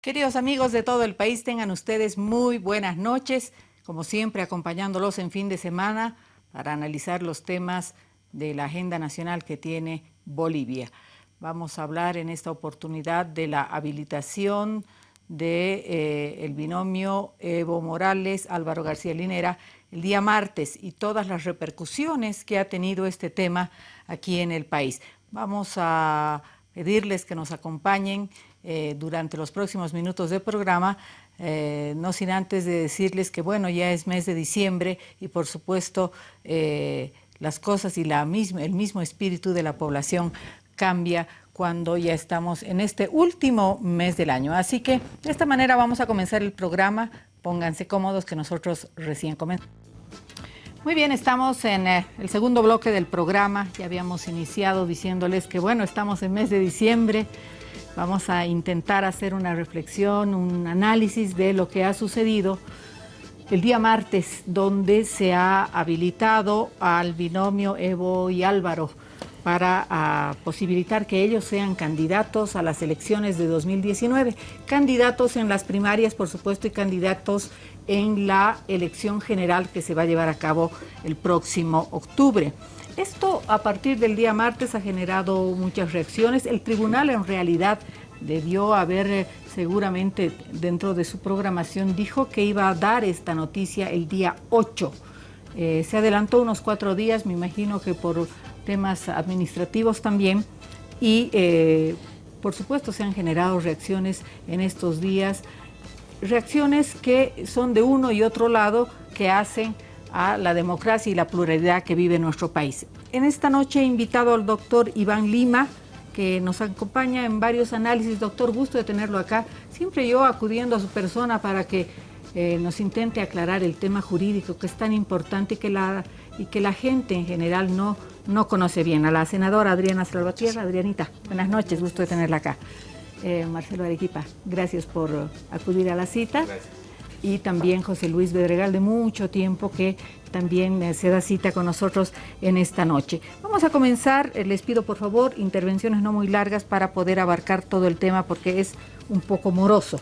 Queridos amigos de todo el país, tengan ustedes muy buenas noches, como siempre acompañándolos en fin de semana para analizar los temas de la agenda nacional que tiene Bolivia. Vamos a hablar en esta oportunidad de la habilitación del de, eh, binomio Evo Morales, Álvaro García Linera, el día martes y todas las repercusiones que ha tenido este tema aquí en el país. Vamos a pedirles que nos acompañen eh, durante los próximos minutos del programa, eh, no sin antes de decirles que bueno, ya es mes de diciembre y por supuesto eh, las cosas y la misma, el mismo espíritu de la población cambia cuando ya estamos en este último mes del año. Así que de esta manera vamos a comenzar el programa. Pónganse cómodos que nosotros recién comenzamos. Muy bien, estamos en el segundo bloque del programa. Ya habíamos iniciado diciéndoles que bueno, estamos en mes de diciembre. Vamos a intentar hacer una reflexión, un análisis de lo que ha sucedido el día martes, donde se ha habilitado al binomio Evo y Álvaro para ah, posibilitar que ellos sean candidatos a las elecciones de 2019. Candidatos en las primarias, por supuesto, y candidatos en la elección general que se va a llevar a cabo el próximo octubre. Esto a partir del día martes ha generado muchas reacciones. El tribunal en realidad debió haber eh, seguramente dentro de su programación, dijo que iba a dar esta noticia el día 8. Eh, se adelantó unos cuatro días, me imagino que por temas administrativos también, y eh, por supuesto se han generado reacciones en estos días, reacciones que son de uno y otro lado que hacen a la democracia y la pluralidad que vive nuestro país. En esta noche he invitado al doctor Iván Lima, que nos acompaña en varios análisis. Doctor, gusto de tenerlo acá. Siempre yo acudiendo a su persona para que eh, nos intente aclarar el tema jurídico que es tan importante y que la, y que la gente en general no, no conoce bien. A la senadora Adriana Salvatierra. Adrianita, buenas noches, gusto de tenerla acá. Eh, Marcelo Arequipa, gracias por acudir a la cita. Gracias y también José Luis Bedregal de mucho tiempo que también eh, se da cita con nosotros en esta noche. Vamos a comenzar, eh, les pido por favor intervenciones no muy largas para poder abarcar todo el tema porque es un poco moroso.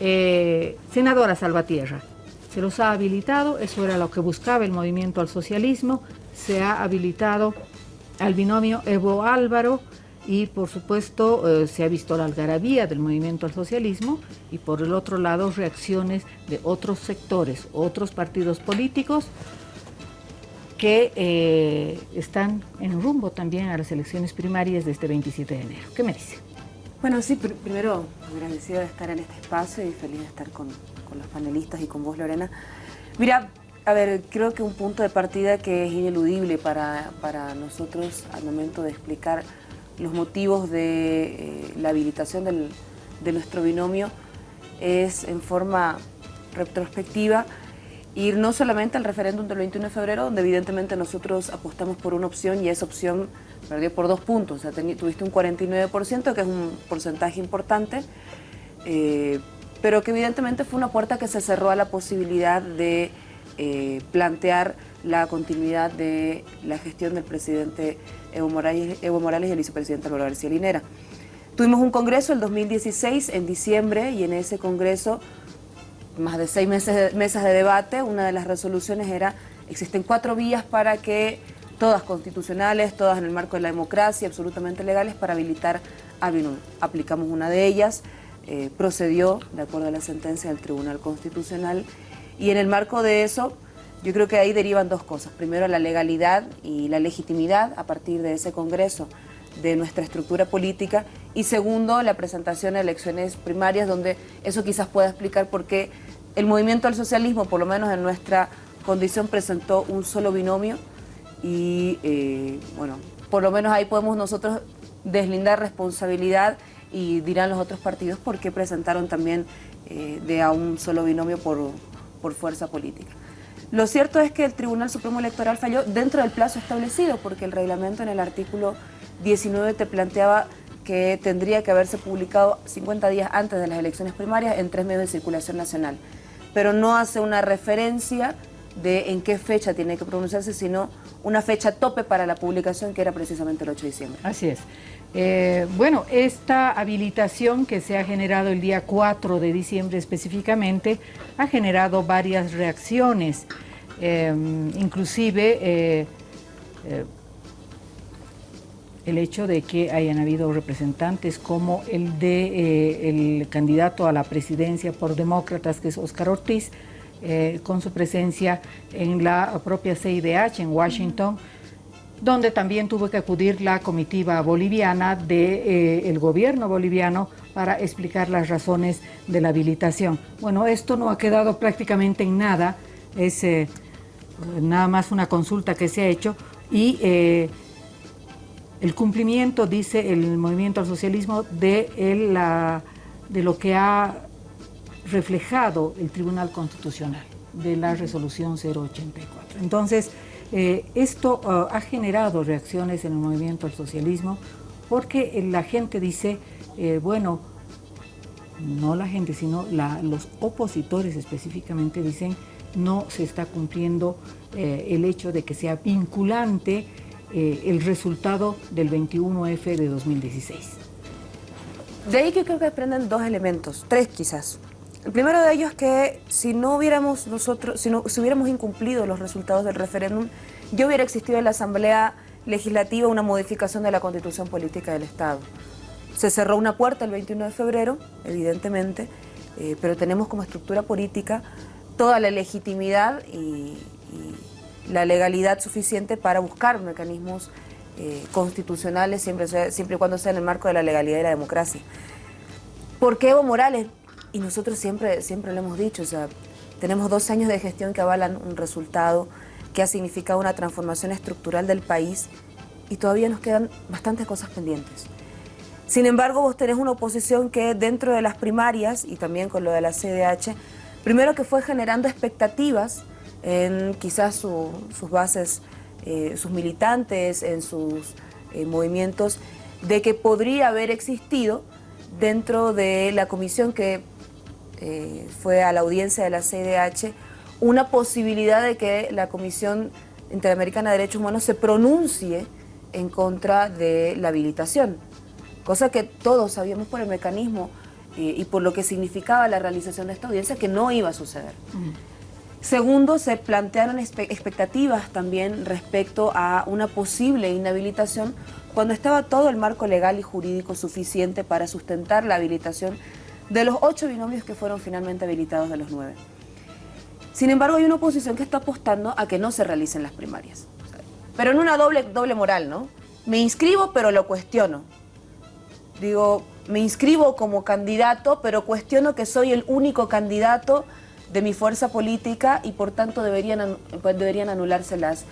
Eh, senadora Salvatierra, se los ha habilitado, eso era lo que buscaba el movimiento al socialismo, se ha habilitado al binomio Evo Álvaro, y por supuesto eh, se ha visto la algarabía del movimiento al socialismo y por el otro lado reacciones de otros sectores, otros partidos políticos que eh, están en rumbo también a las elecciones primarias de este 27 de enero. ¿Qué me dice? Bueno, sí, primero agradecida de estar en este espacio y feliz de estar con, con los panelistas y con vos, Lorena. Mira, a ver, creo que un punto de partida que es ineludible para, para nosotros al momento de explicar los motivos de eh, la habilitación de nuestro binomio es en forma retrospectiva ir no solamente al referéndum del 21 de febrero, donde evidentemente nosotros apostamos por una opción y esa opción perdió por dos puntos, o sea, tuviste un 49%, que es un porcentaje importante, eh, pero que evidentemente fue una puerta que se cerró a la posibilidad de eh, plantear la continuidad de la gestión del presidente Evo Morales, y el vicepresidente Álvaro García Linera. Tuvimos un congreso el 2016, en diciembre, y en ese congreso, más de seis meses, mesas de debate, una de las resoluciones era, existen cuatro vías para que, todas constitucionales, todas en el marco de la democracia, absolutamente legales, para habilitar a BINUL. Aplicamos una de ellas, eh, procedió de acuerdo a la sentencia del Tribunal Constitucional, y en el marco de eso yo creo que ahí derivan dos cosas. Primero, la legalidad y la legitimidad a partir de ese Congreso de nuestra estructura política y segundo, la presentación de elecciones primarias donde eso quizás pueda explicar por qué el movimiento al socialismo, por lo menos en nuestra condición, presentó un solo binomio y eh, bueno, por lo menos ahí podemos nosotros deslindar responsabilidad y dirán los otros partidos por qué presentaron también eh, de a un solo binomio por, por fuerza política. Lo cierto es que el Tribunal Supremo Electoral falló dentro del plazo establecido, porque el reglamento en el artículo 19 te planteaba que tendría que haberse publicado 50 días antes de las elecciones primarias en tres medios de circulación nacional. Pero no hace una referencia de en qué fecha tiene que pronunciarse, sino una fecha tope para la publicación, que era precisamente el 8 de diciembre. Así es. Eh, bueno, esta habilitación que se ha generado el día 4 de diciembre específicamente ha generado varias reacciones, em, inclusive eh, eh, el hecho de que hayan habido representantes como el de el candidato a la presidencia por demócratas, que es Oscar Ortiz, con su presencia en la propia CIDH en Washington, donde también tuvo que acudir la comitiva boliviana del de, gobierno boliviano para explicar las razones de la habilitación. Bueno, esto no ha quedado prácticamente en nada, es eh, nada más una consulta que se ha hecho y eh, el cumplimiento, dice el movimiento al socialismo, de, la, de lo que ha reflejado el Tribunal Constitucional, de la resolución 084. Entonces, eh, esto uh, ha generado reacciones en el movimiento al socialismo porque la gente dice, eh, bueno, no la gente, sino los opositores específicamente dicen no se está cumpliendo eh, el hecho de que sea vinculante el resultado del 21F de 2016. De ahí que creo que aprenden dos elementos, tres quizás. El primero de ellos es que si no hubiéramos nosotros, si, no, si hubiéramos incumplido los resultados del referéndum, ya hubiera existido en la Asamblea Legislativa una modificación de la Constitución Política del Estado. Se cerró una puerta el 21 de febrero, evidentemente, eh, pero tenemos como estructura política toda la legitimidad y, la legalidad suficiente para buscar mecanismos eh, constitucionales siempre, siempre y cuando sea en el marco de la legalidad y la democracia. ¿Por qué Evo Morales? Y nosotros siempre, siempre lo hemos dicho, o sea, tenemos dos años de gestión que avalan un resultado que ha significado una transformación estructural del país y todavía nos quedan bastantes cosas pendientes. Sin embargo, vos tenés una oposición que dentro de las primarias y también con lo de la CDH, primero que fue generando expectativas en quizás sus bases, eh, sus militantes, en sus eh, movimientos, de que podría haber existido dentro de la comisión que eh, fue a la audiencia de la CDH una posibilidad de que la Comisión Interamericana de Derechos Humanos se pronuncie en contra de la habilitación, cosa que todos sabíamos por el mecanismo eh, y por lo que significaba la realización de esta audiencia que no iba a suceder. Segundo, se plantearon expectativas también respecto a una posible inhabilitación cuando estaba todo el marco legal y jurídico suficiente para sustentar la habilitación de los ocho binomios que fueron finalmente habilitados de los nueve. Sin embargo, hay una oposición que está apostando a que no se realicen las primarias. Pero en una doble, doble moral, ¿no? Me inscribo, pero lo cuestiono. Digo, me inscribo como candidato, pero cuestiono que soy el único candidato de mi fuerza política y por tanto deberían, deberían anularse las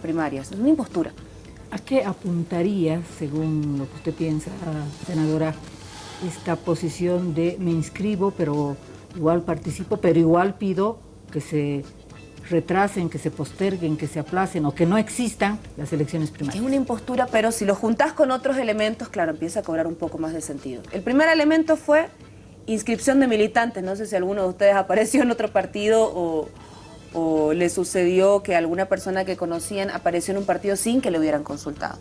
primarias. Es una impostura. ¿A qué apuntaría, según lo que usted piensa, senadora, esta posición de me inscribo, pero igual participo, pero igual pido que se retrasen, que se posterguen, que se aplacen o que no existan las elecciones primarias. Es una impostura, pero si lo juntás con otros elementos, claro, empieza a cobrar un poco más de sentido. El primer elemento fue inscripción de militantes. No sé si alguno de ustedes apareció en otro partido o, o le sucedió que alguna persona que conocían apareció en un partido sin que le hubieran consultado.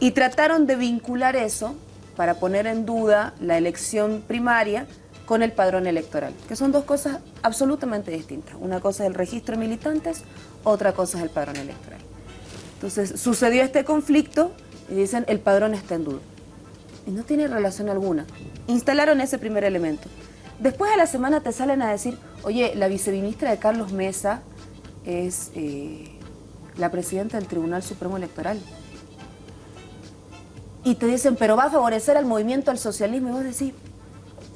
Y trataron de vincular eso para poner en duda la elección primaria con el padrón electoral, que son dos cosas absolutamente distintas. Una cosa es el registro de militantes, otra cosa es el padrón electoral. Entonces, sucedió este conflicto y dicen el padrón está en duda. Y no tiene relación alguna. Instalaron ese primer elemento. Después de la semana te salen a decir, oye, la viceministra de Carlos Mesa es eh, la presidenta del Tribunal Supremo Electoral. Y te dicen, pero va a favorecer al movimiento al socialismo. Y vos decís,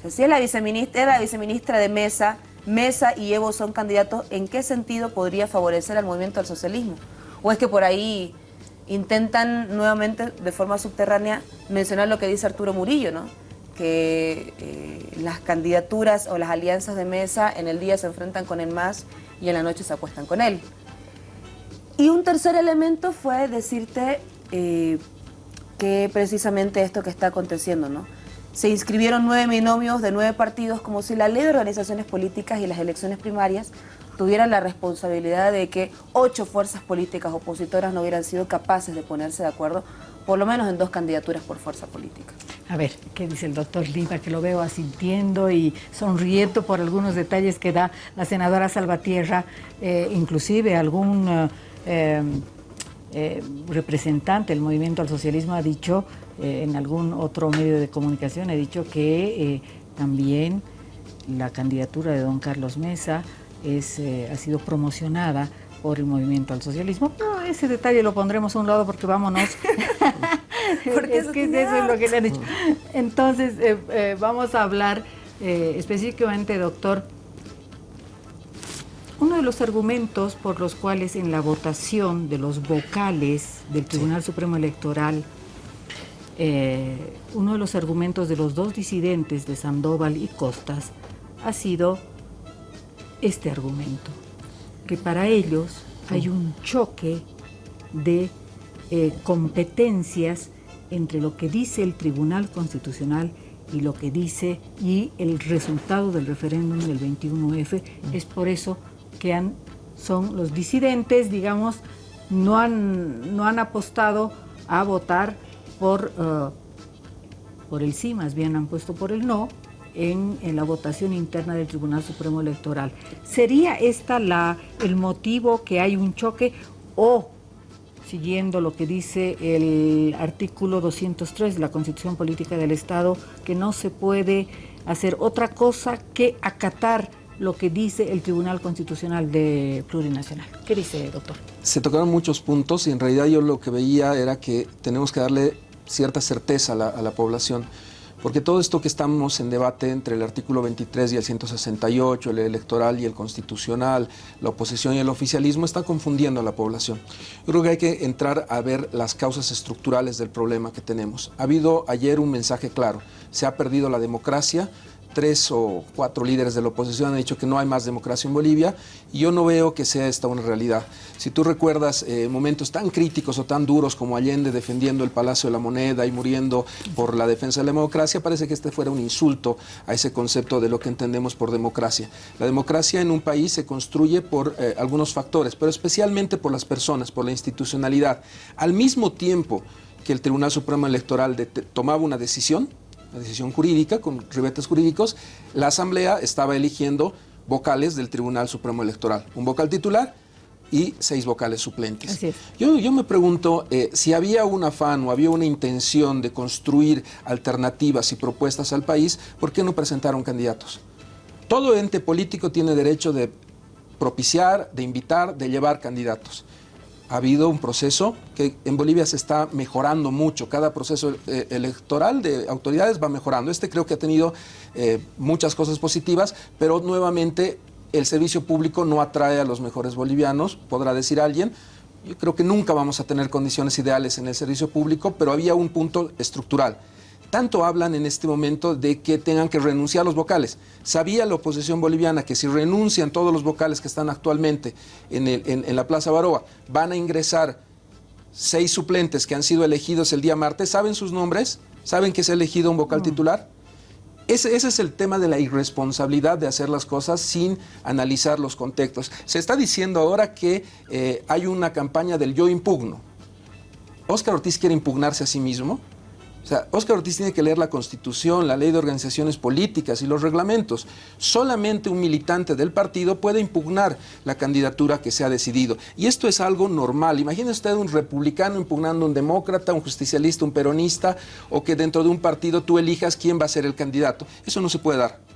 si es la viceministra, la viceministra de Mesa, Mesa y Evo son candidatos, ¿en qué sentido podría favorecer al movimiento al socialismo? ¿O es que por ahí intentan nuevamente, de forma subterránea, mencionar lo que dice Arturo Murillo, ¿no? que eh, las candidaturas o las alianzas de Mesa en el día se enfrentan con el MAS y en la noche se acuestan con él? Y un tercer elemento fue decirte eh, que precisamente esto que está aconteciendo, ¿no? se inscribieron nueve binomios de nueve partidos como si la ley de organizaciones políticas y las elecciones primarias tuvieran la responsabilidad de que ocho fuerzas políticas opositoras no hubieran sido capaces de ponerse de acuerdo, por lo menos en dos candidaturas por fuerza política. A ver, ¿qué dice el doctor Lima? Que lo veo asintiendo y sonriendo por algunos detalles que da la senadora Salvatierra, eh, inclusive algún eh, eh, representante del movimiento al socialismo ha dicho en algún otro medio de comunicación, ha dicho que también la candidatura de don Carlos Mesa es, ha sido promocionada por el movimiento al socialismo. Pero ese detalle lo pondremos a un lado porque vámonos. porque es que eso es lo que le han dicho. Entonces, eh, eh, vamos a hablar eh, específicamente, doctor, uno de los argumentos por los cuales en la votación de los vocales del Tribunal Supremo Electoral, uno de los argumentos de los dos disidentes de Sandoval y Costas ha sido este argumento que para ellos hay un choque de eh, competencias entre lo que dice el Tribunal Constitucional y lo que dice y el resultado del referéndum del 21F. Es por eso que son los disidentes, digamos, no han, apostado a votar por, uh, por el sí, más bien han puesto por el no, en, la votación interna del Tribunal Supremo Electoral. ¿Sería esta el motivo que hay un choque o, siguiendo lo que dice el artículo 203 de la Constitución Política del Estado, que no se puede hacer otra cosa que acatar lo que dice el Tribunal Constitucional de Plurinacional. ¿Qué dice, doctor? Se tocaron muchos puntos y en realidad yo lo que veía era que tenemos que darle cierta certeza a la, población. Porque todo esto que estamos en debate entre el artículo 23 y el 168, el electoral y el constitucional, la oposición y el oficialismo, está confundiendo a la población. Yo creo que hay que entrar a ver las causas estructurales del problema que tenemos. Ha habido ayer un mensaje claro, se ha perdido la democracia, tres o cuatro líderes de la oposición han dicho que no hay más democracia en Bolivia y yo no veo que sea esta una realidad. Si tú recuerdas eh, momentos tan críticos o tan duros como Allende defendiendo el Palacio de la Moneda y muriendo por la defensa de la democracia, parece que este fuera un insulto a ese concepto de lo que entendemos por democracia. La democracia en un país se construye por eh, algunos factores, pero especialmente por las personas, por la institucionalidad. Al mismo tiempo que el Tribunal Supremo Electoral tomaba una decisión, una decisión jurídica con ribetes jurídicos, la Asamblea estaba eligiendo vocales del Tribunal Supremo Electoral, un vocal titular y seis vocales suplentes. Yo, yo, me pregunto eh, si había un afán o había una intención de construir alternativas y propuestas al país, ¿por qué no presentaron candidatos? Todo ente político tiene derecho de propiciar, de invitar, de llevar candidatos ha habido un proceso que en Bolivia se está mejorando mucho. Cada proceso eh, electoral de autoridades va mejorando. Este creo que ha tenido eh, muchas cosas positivas, pero nuevamente el servicio público no atrae a los mejores bolivianos, podrá decir alguien. Yo creo que nunca vamos a tener condiciones ideales en el servicio público, pero había un punto estructural tanto hablan en este momento de que tengan que renunciar los vocales. Sabía la oposición boliviana que si renuncian todos los vocales que están actualmente en, la Plaza Baroa, van a ingresar seis suplentes que han sido elegidos el día martes. ¿Saben sus nombres? ¿Saben que se ha elegido un vocal titular? Ese, es el tema de la irresponsabilidad de hacer las cosas sin analizar los contextos. Se está diciendo ahora que eh, hay una campaña del yo impugno. ¿Oscar Ortiz quiere impugnarse a sí mismo? O sea, Óscar Ortiz tiene que leer la Constitución, la Ley de Organizaciones Políticas y los reglamentos. Solamente un militante del partido puede impugnar la candidatura que se ha decidido. Y esto es algo normal. Imagine usted un republicano impugnando un demócrata, un justicialista, un peronista, o que dentro de un partido tú elijas quién va a ser el candidato. Eso no se puede dar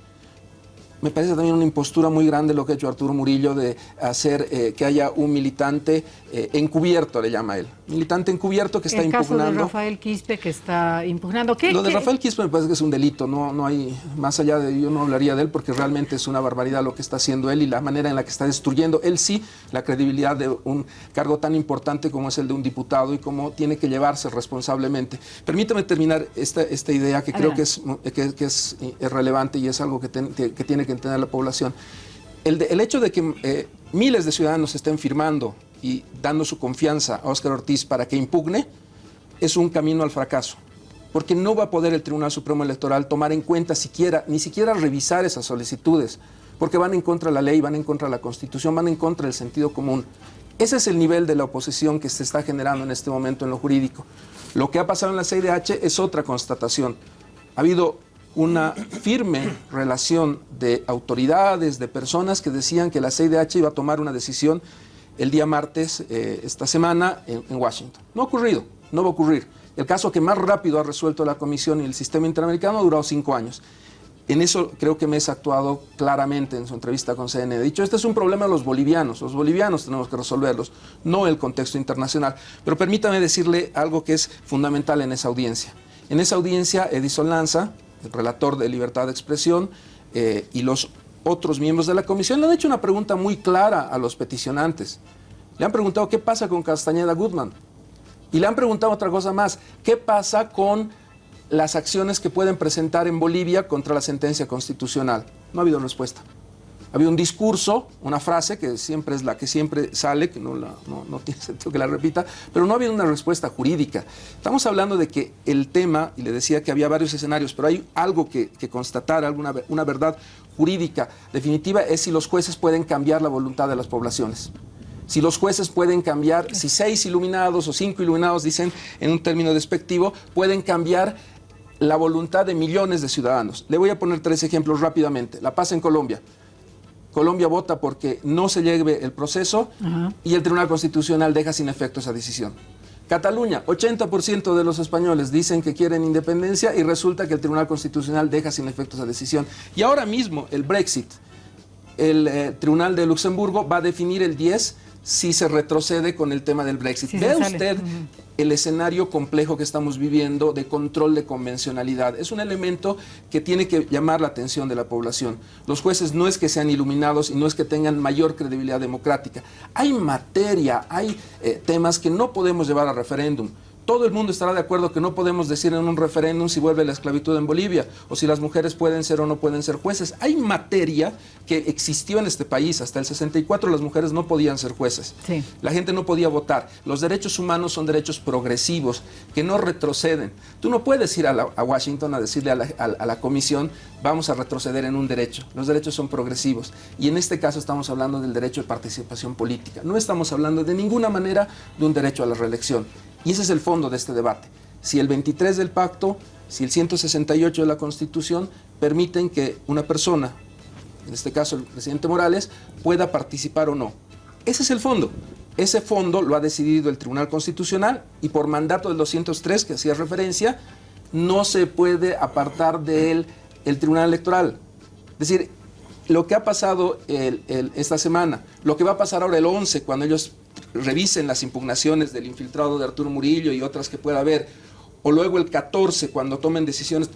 me parece también una impostura muy grande lo que ha hecho Arturo Murillo de hacer eh, que haya un militante eh, encubierto, le llama él. Militante encubierto que está El impugnando. caso de Rafael Quispe que está impugnando. ¿Qué, lo de Rafael Quispe me parece que es un delito, no, no hay, más allá de yo no hablaría de él porque realmente es una barbaridad lo que está haciendo él y la manera en la que está destruyendo él sí la credibilidad de un cargo tan importante como es el de un diputado y cómo tiene que llevarse responsablemente. Permítame terminar esta, esta idea que creo que es, que, es, relevante y es algo que, que tiene que entender la población. El, el hecho de que eh, miles de ciudadanos estén firmando y dando su confianza a Óscar Ortiz para que impugne es un camino al fracaso. Porque no va a poder el Tribunal Supremo Electoral tomar en cuenta siquiera, ni siquiera revisar esas solicitudes porque van en contra de la ley, van en contra de la Constitución, van en contra del sentido común. Ese es el nivel de la oposición que se está generando en este momento en lo jurídico. Lo que ha pasado en la CIDH es otra constatación. Ha habido una firme relación de autoridades, de personas que decían que la CIDH iba a tomar una decisión el día martes, eh, esta semana, en, Washington. No ha ocurrido, no va a ocurrir. El caso que más rápido ha resuelto la Comisión y el sistema interamericano ha durado cinco años. En eso creo que Mesa ha actuado claramente en su entrevista con CNN. Ha dicho, este es un problema de los bolivianos, los bolivianos tenemos que resolverlos, no el contexto internacional. Pero permítame decirle algo que es fundamental en esa audiencia. En esa audiencia, Edison Lanza, el relator de libertad de expresión, eh, y los otros miembros de la comisión le han hecho una pregunta muy clara a los peticionantes. Le han preguntado qué pasa con Castañeda Goodman. Y le han preguntado otra cosa más, ¿qué pasa con las acciones que pueden presentar en Bolivia contra la sentencia constitucional. No ha habido respuesta. Ha habido un discurso, una frase que siempre es la que siempre sale, que no, tiene sentido que la repita, pero no ha habido una respuesta jurídica. Estamos hablando de que el tema, y le decía que había varios escenarios, pero hay algo que, constatar, alguna, una verdad jurídica definitiva, es si los jueces pueden cambiar la voluntad de las poblaciones si los jueces pueden cambiar, si seis iluminados o cinco iluminados, dicen en un término despectivo, pueden cambiar la voluntad de millones de ciudadanos. Le voy a poner tres ejemplos rápidamente. La paz en Colombia. Colombia vota porque no se lleve el proceso y el Tribunal Constitucional deja sin efecto esa decisión. Cataluña, 80% de los españoles dicen que quieren independencia y resulta que el Tribunal Constitucional deja sin efecto esa decisión. Y ahora mismo el Brexit, el eh, Tribunal de Luxemburgo va a definir el 10 si se retrocede con el tema del Brexit. Ve usted el escenario complejo que estamos viviendo de control de convencionalidad. Es un elemento que tiene que llamar la atención de la población. Los jueces no es que sean iluminados y no es que tengan mayor credibilidad democrática. Hay materia, hay eh, temas que no podemos llevar a referéndum todo el mundo estará de acuerdo que no podemos decir en un referéndum si vuelve la esclavitud en Bolivia o si las mujeres pueden ser o no pueden ser jueces. Hay materia que existió en este país. Hasta el 64 las mujeres no podían ser jueces. La gente no podía votar. Los derechos humanos son derechos progresivos que no retroceden. Tú no puedes ir a, Washington a decirle a la, a la comisión vamos a retroceder en un derecho. Los derechos son progresivos. Y en este caso estamos hablando del derecho de participación política. No estamos hablando de ninguna manera de un derecho a la reelección. Y ese es el fondo de este debate. Si el 23 del pacto, si el 168 de la Constitución permiten que una persona, en este caso el presidente Morales, pueda participar o no. Ese es el fondo. Ese fondo lo ha decidido el Tribunal Constitucional y por mandato del 203 que hacía referencia, no se puede apartar de él el Tribunal Electoral. Es decir, lo que ha pasado esta semana, lo que va a pasar ahora el 11, cuando ellos revisen las impugnaciones del infiltrado de Arturo Murillo y otras que pueda haber, o luego el 14 cuando tomen decisiones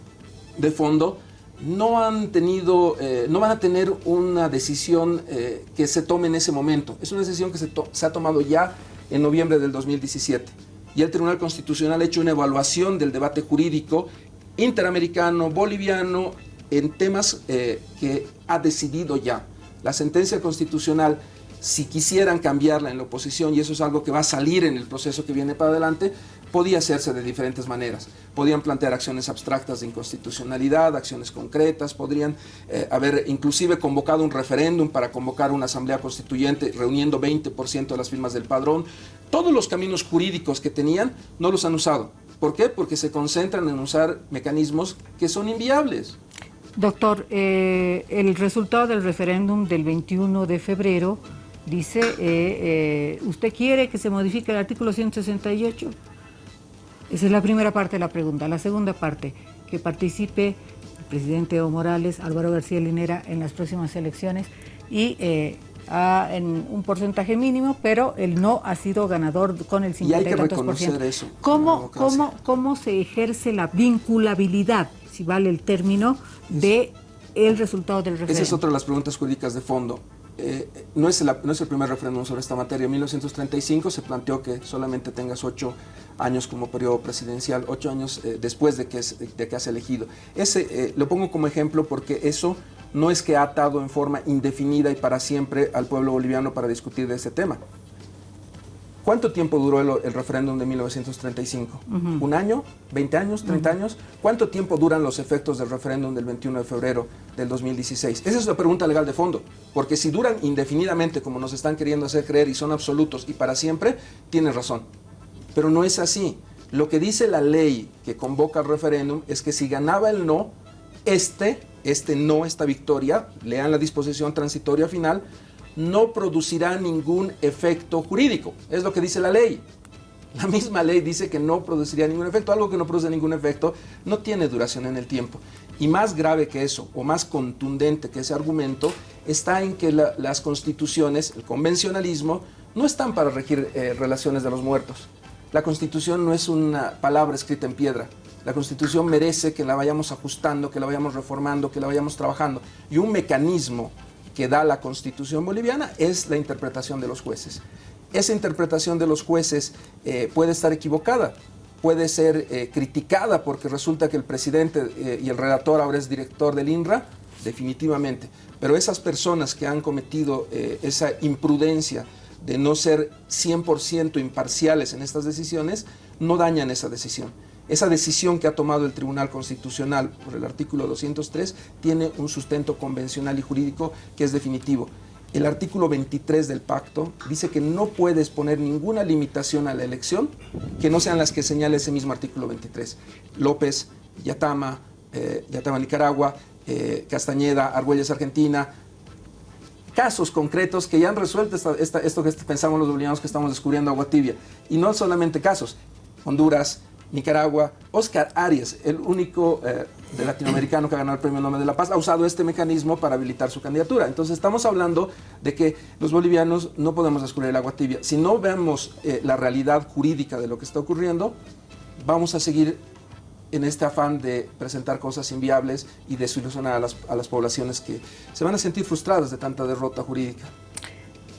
de fondo, no han tenido, eh, no van a tener una decisión eh, que se tome en ese momento. Es una decisión que se, ha tomado ya en noviembre del 2017. Y el Tribunal Constitucional ha hecho una evaluación del debate jurídico interamericano, boliviano, en temas eh, que ha decidido ya. La sentencia constitucional si quisieran cambiarla en la oposición, y eso es algo que va a salir en el proceso que viene para adelante, podía hacerse de diferentes maneras. Podían plantear acciones abstractas de inconstitucionalidad, acciones concretas, podrían eh, haber inclusive convocado un referéndum para convocar una asamblea constituyente reuniendo 20% de las firmas del padrón. Todos los caminos jurídicos que tenían no los han usado. ¿Por qué? Porque se concentran en usar mecanismos que son inviables. Doctor, eh, el resultado del referéndum del 21 de febrero dice, eh, eh, ¿usted quiere que se modifique el artículo 168? Esa es la primera parte de la pregunta. La segunda parte, que participe el presidente Evo Morales, Álvaro García Linera en las próximas elecciones y eh, en un porcentaje mínimo, pero el no ha sido ganador con el 50%. Y hay que reconocer eso. ¿Cómo, cómo, ¿Cómo se ejerce la vinculabilidad, si vale el término, de el resultado del referéndum? Esa es otra de las preguntas jurídicas de fondo. Eh, no, es no, es el primer referéndum sobre esta materia. En 1935 se planteó que solamente tengas ocho años como periodo presidencial, ocho años eh, después de que, de que has elegido. Ese eh, lo pongo como ejemplo porque eso no es que ha atado en forma indefinida y para siempre al pueblo boliviano para discutir de este tema. ¿Cuánto tiempo duró el, referéndum de 1935? ¿Un año? ¿20 años? ¿30 años? ¿Cuánto tiempo duran los efectos del referéndum del 21 de febrero del 2016? Esa es la pregunta legal de fondo, porque si duran indefinidamente como nos están queriendo hacer creer y son absolutos y para siempre, tienen razón. Pero no es así. Lo que dice la ley que convoca el referéndum es que si ganaba el no, este, este no, esta victoria, lean la disposición transitoria final, no producirá ningún efecto jurídico. Es lo que dice la ley. La misma ley dice que no produciría ningún efecto. Algo que no produce ningún efecto no tiene duración en el tiempo. Y más grave que eso, o más contundente que ese argumento, está en que las constituciones, el convencionalismo, no están para regir eh, relaciones de los muertos. La constitución no es una palabra escrita en piedra. La constitución merece que la vayamos ajustando, que la vayamos reformando, que la vayamos trabajando. Y un mecanismo que da la constitución boliviana es la interpretación de los jueces. Esa interpretación de los jueces eh, puede estar equivocada, puede ser eh, criticada porque resulta que el presidente eh, y el redactor ahora es director del INRA, definitivamente. Pero esas personas que han cometido esa imprudencia de no ser 100% imparciales en estas decisiones, no dañan esa decisión. Esa decisión que ha tomado el Tribunal Constitucional por el artículo 203 tiene un sustento convencional y jurídico que es definitivo. El artículo 23 del pacto dice que no puedes poner ninguna limitación a la elección que no sean las que señala ese mismo artículo 23. López, Yatama, eh, Yatama Nicaragua, eh, Castañeda, Argüelles Argentina, casos concretos que ya han resuelto esto que pensamos los bolivianos que estamos descubriendo agua tibia. Y no solamente casos, Honduras, Nicaragua, Oscar Arias, el único eh, de latinoamericano que ha ganado el Premio Nobel de la Paz, ha usado este mecanismo para habilitar su candidatura. Entonces estamos hablando de que los bolivianos no podemos descubrir el agua tibia. Si no vemos eh, la realidad jurídica de lo que está ocurriendo, vamos a seguir en este afán de presentar cosas inviables y desilusionar a las, a las poblaciones que se van a sentir frustradas de tanta derrota jurídica.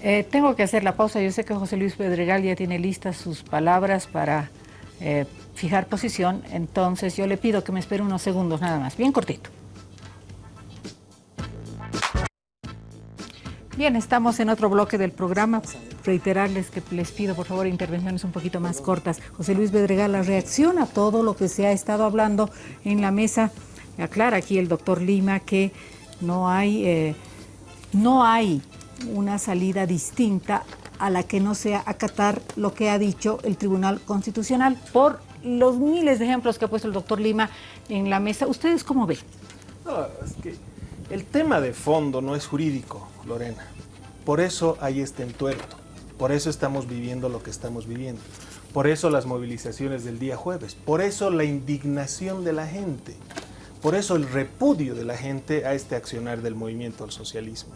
Eh, tengo que hacer la pausa. Yo sé que José Luis Pedregal ya tiene listas sus palabras para fijar posición, entonces yo le pido que me espere unos segundos nada más, bien cortito. Bien, estamos en otro bloque del programa. Reiterarles que les pido, por favor, intervenciones un poquito más cortas. José Luis Bedregal, la reacción a todo lo que se ha estado hablando en la mesa. Aclara aquí el doctor Lima que no hay, eh, no hay una salida distinta a la que no sea acatar lo que ha dicho el Tribunal Constitucional por los miles de ejemplos que ha puesto el doctor Lima en la mesa, ¿ustedes cómo ven? El tema de fondo no es jurídico, Lorena. Por eso hay este entuerto. Por eso estamos viviendo lo que estamos viviendo. Por eso las movilizaciones del día jueves. Por eso la indignación de la gente. Por eso el repudio de la gente a este accionar del movimiento al socialismo.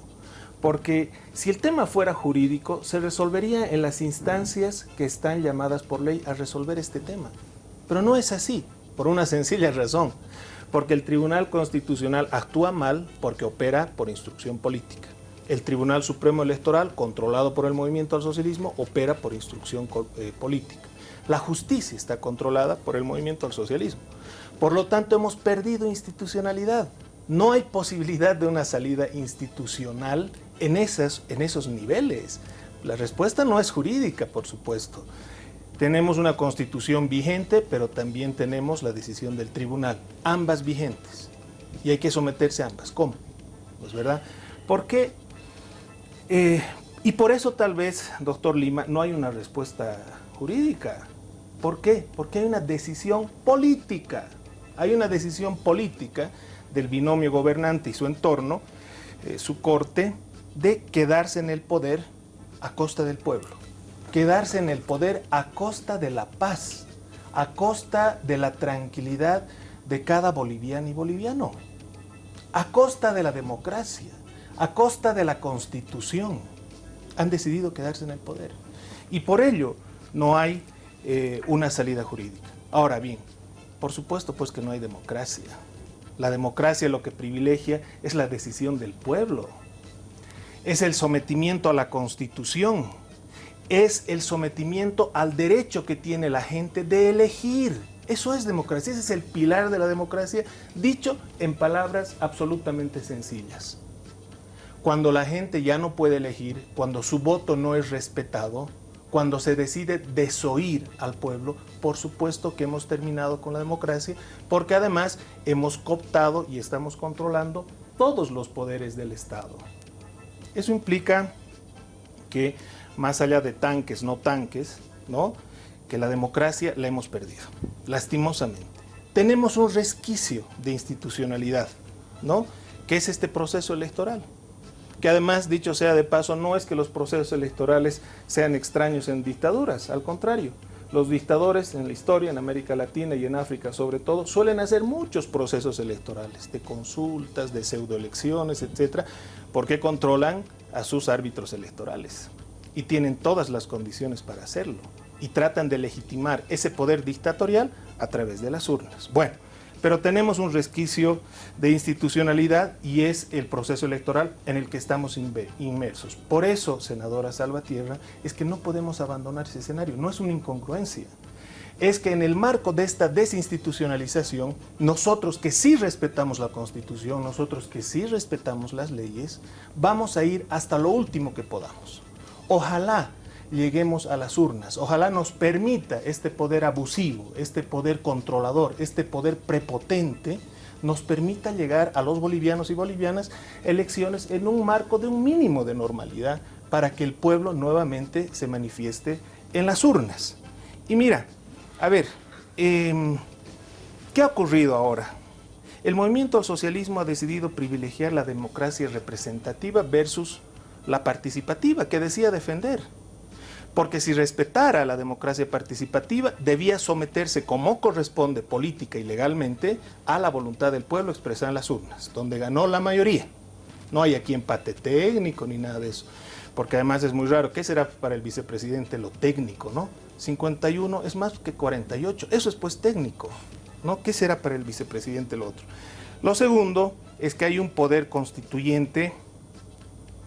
Porque si el tema fuera jurídico, se resolvería en las instancias que están llamadas por ley a resolver este tema. Pero no es así, por una sencilla razón. Porque el Tribunal Constitucional actúa mal porque opera por instrucción política. El Tribunal Supremo Electoral, controlado por el movimiento al socialismo, opera por instrucción eh, política. La justicia está controlada por el movimiento al socialismo. Por lo tanto, hemos perdido institucionalidad. No hay posibilidad de una salida institucional en, esas, en esos niveles. La respuesta no es jurídica, por supuesto. Tenemos una constitución vigente, pero también tenemos la decisión del tribunal, ambas vigentes. Y hay que someterse a ambas. ¿Cómo? Pues verdad. ¿Por qué? Eh, y por eso tal vez, doctor Lima, no hay una respuesta jurídica. ¿Por qué? Porque hay una decisión política. Hay una decisión política del binomio gobernante y su entorno, eh, su corte, de quedarse en el poder a costa del pueblo quedarse en el poder a costa de la paz, a costa de la tranquilidad de cada boliviano y boliviano, a costa de la democracia, a costa de la constitución. Han decidido quedarse en el poder. Y por ello no hay eh, una salida jurídica. Ahora bien, por supuesto pues que no hay democracia. La democracia lo que privilegia es la decisión del pueblo. Es el sometimiento a la constitución es el sometimiento al derecho que tiene la gente de elegir. Eso es democracia, ese es el pilar de la democracia, dicho en palabras absolutamente sencillas. Cuando la gente ya no puede elegir, cuando su voto no es respetado, cuando se decide desoír al pueblo, por supuesto que hemos terminado con la democracia, porque además hemos cooptado y estamos controlando todos los poderes del Estado. Eso implica que más allá de tanques, no tanques, ¿no? que la democracia la hemos perdido, lastimosamente. Tenemos un resquicio de institucionalidad, ¿no? que es este proceso electoral que además, dicho sea de paso, no es que los procesos electorales sean extraños en dictaduras, al contrario. Los dictadores en la historia, en América Latina y en África sobre todo, suelen hacer muchos procesos electorales, de consultas, de pseudoelecciones, etcétera, porque controlan a sus árbitros electorales y tienen todas las condiciones para hacerlo y tratan de legitimar ese poder dictatorial a través de las urnas. Bueno, pero tenemos un resquicio de institucionalidad y es el proceso electoral en el que estamos inmersos. Por eso, senadora Salvatierra, es que no podemos abandonar ese escenario, no es una incongruencia. Es que en el marco de esta desinstitucionalización, nosotros que sí respetamos la Constitución, nosotros que sí respetamos las leyes, vamos a ir hasta lo último que podamos. Ojalá lleguemos a las urnas. Ojalá nos permita este poder abusivo, este poder controlador, este poder prepotente, nos permita llegar a los bolivianos y bolivianas elecciones en un marco de un mínimo de normalidad para que el pueblo nuevamente se manifieste en las urnas. Y mira, a ver, em, ¿qué ha ocurrido ahora? El movimiento al socialismo ha decidido privilegiar la democracia representativa versus la participativa que decía defender porque si respetara la democracia participativa, debía someterse como corresponde política y legalmente a la voluntad del pueblo expresada en las urnas, donde ganó la mayoría. No hay aquí empate técnico ni nada de eso, porque además es muy raro. ¿Qué será para el vicepresidente lo técnico, no? 51 es más que 48, eso es pues técnico, ¿no? ¿Qué será para el vicepresidente lo otro? Lo segundo es que hay un poder constituyente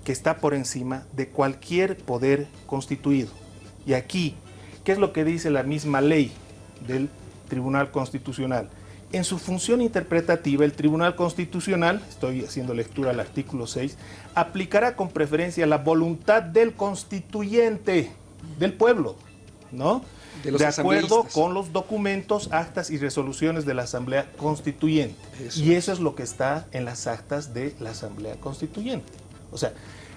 que está por encima de cualquier poder constituido. Y aquí, ¿qué es lo que dice la misma ley del Tribunal Constitucional? En su función interpretativa, el Tribunal Constitucional, estoy haciendo lectura al artículo 6, aplicará con preferencia la voluntad del constituyente, del pueblo, ¿no? De, acuerdo con los documentos, actas y resoluciones de la Asamblea Constituyente. Y eso es lo que está en las actas de la Asamblea Constituyente. O sea,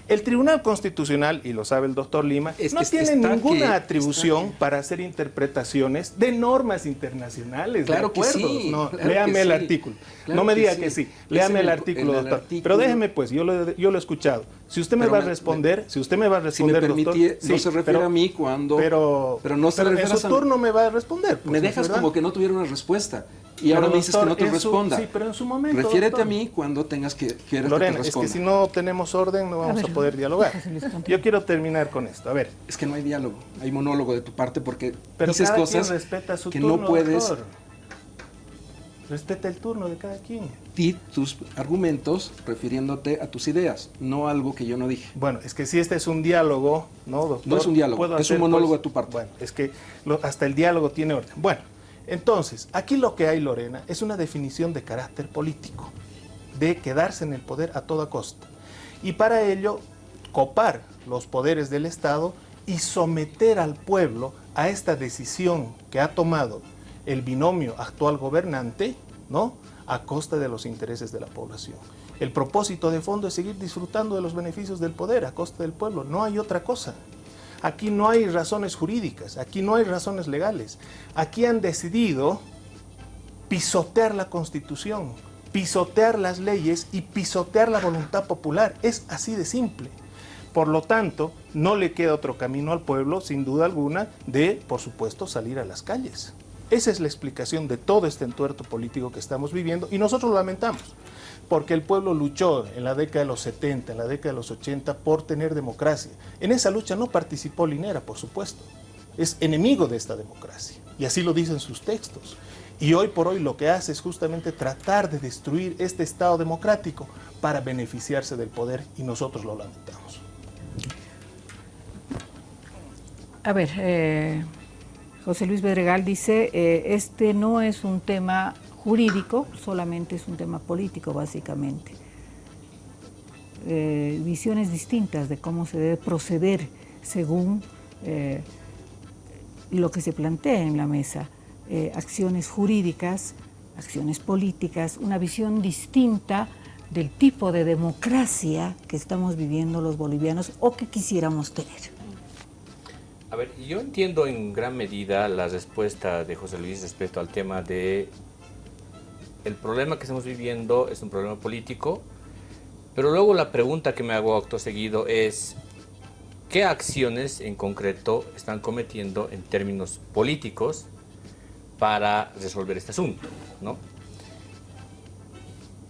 el Tribunal Constitucional, y lo sabe el doctor Lima, no tiene ninguna atribución para hacer interpretaciones de normas internacionales, claro que sí, no, léame el artículo. no me diga que sí, léame el artículo, doctor. Pero déjeme pues, yo lo, yo lo he escuchado. Si usted me va a responder, si usted me va a responder, si me doctor, no se refiere a mí cuando... Pero, pero no se en su turno me va a responder. Pues, me dejas como que no tuviera una respuesta. Y ahora me dices que no te responda. sí, pero en su momento. Refiérete a mí cuando tengas que quieras Lorena, que te responda. es que si no tenemos orden no vamos a, poder dialogar. Yo quiero terminar con esto. A ver. Es que no hay diálogo, hay monólogo de tu parte porque pero dices cosas respeta su que turno, no puedes. Doctor. Respeta el turno de cada quien. Di tus argumentos refiriéndote a tus ideas, no algo que yo no dije. Bueno, es que si este es un diálogo, ¿no, doctor? No es un diálogo, es un monólogo pues, de tu parte. Bueno, es que hasta el diálogo tiene orden. Bueno, entonces, aquí lo que hay, Lorena, es una definición de carácter político, de quedarse en el poder a toda costa. Y para ello, copar los poderes del Estado y someter al pueblo a esta decisión que ha tomado el binomio actual gobernante, ¿no? A costa de los intereses de la población. El propósito de fondo es seguir disfrutando de los beneficios del poder a costa del pueblo, no hay otra cosa. Aquí no hay razones jurídicas, aquí no hay razones legales. Aquí han decidido pisotear la Constitución, pisotear las leyes y pisotear la voluntad popular. Es así de simple. Por lo tanto, no le queda otro camino al pueblo, sin duda alguna, de, por supuesto, salir a las calles. Esa es la explicación de todo este entuerto político que estamos viviendo y nosotros lo lamentamos porque el pueblo luchó en la década de los 70, en la década de los 80 por tener democracia. En esa lucha no participó Linera, por supuesto. Es enemigo de esta democracia y así lo dicen sus textos. Y hoy por hoy lo que hace es justamente tratar de destruir este Estado democrático para beneficiarse del poder y nosotros lo lamentamos. A ver, eh, José Luis Bedregal dice, eh, este no es un tema jurídico, solamente es un tema político básicamente. Eh, visiones distintas de cómo se debe proceder según eh, lo que se plantea en la mesa, eh, acciones jurídicas, acciones políticas, una visión distinta del tipo de democracia que estamos viviendo los bolivianos o que quisiéramos tener. A ver, yo entiendo en gran medida la respuesta de José Luis respecto al tema de el problema que estamos viviendo es un problema político, pero luego la pregunta que me hago acto seguido es ¿qué acciones en concreto están cometiendo en términos políticos para resolver este asunto? ¿no?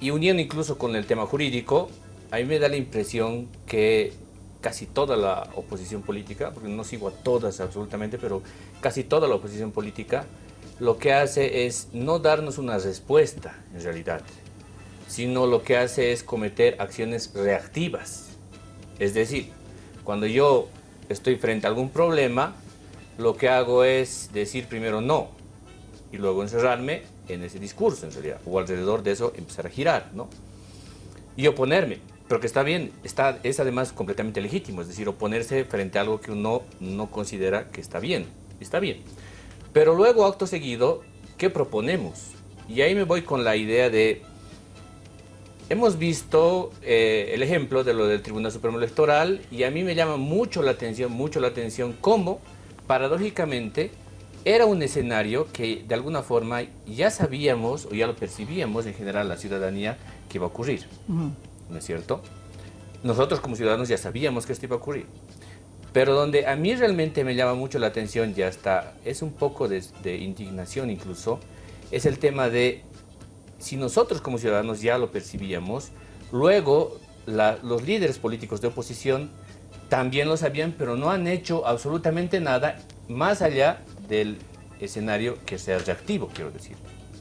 Y uniendo incluso con el tema jurídico, a mí me da la impresión que casi toda la oposición política, porque no sigo a todas absolutamente, pero casi toda la oposición política, lo que hace es no darnos una respuesta en realidad, sino lo que hace es cometer acciones reactivas. Es decir, cuando yo estoy frente a algún problema, lo que hago es decir primero no, y luego encerrarme en ese discurso en realidad, o alrededor de eso empezar a girar, ¿no? Y oponerme, pero que está bien, está, es además completamente legítimo, es decir, oponerse frente a algo que uno no considera que está bien, está bien. Pero luego, acto seguido, ¿qué proponemos? Y ahí me voy con la idea de, hemos visto eh, el ejemplo de lo del Tribunal Supremo Electoral y a mí me llama mucho la atención, mucho la atención cómo, paradójicamente, era un escenario que de alguna forma ya sabíamos o ya lo percibíamos en general la ciudadanía que iba a ocurrir, ¿no es cierto? Nosotros como ciudadanos ya sabíamos que esto iba a ocurrir, pero donde a mí realmente me llama mucho la atención, ya está, es un poco de, indignación incluso, es el tema de si nosotros como ciudadanos ya lo percibíamos, luego los líderes políticos de oposición también lo sabían, pero no han hecho absolutamente nada más allá del escenario que sea reactivo, quiero decir.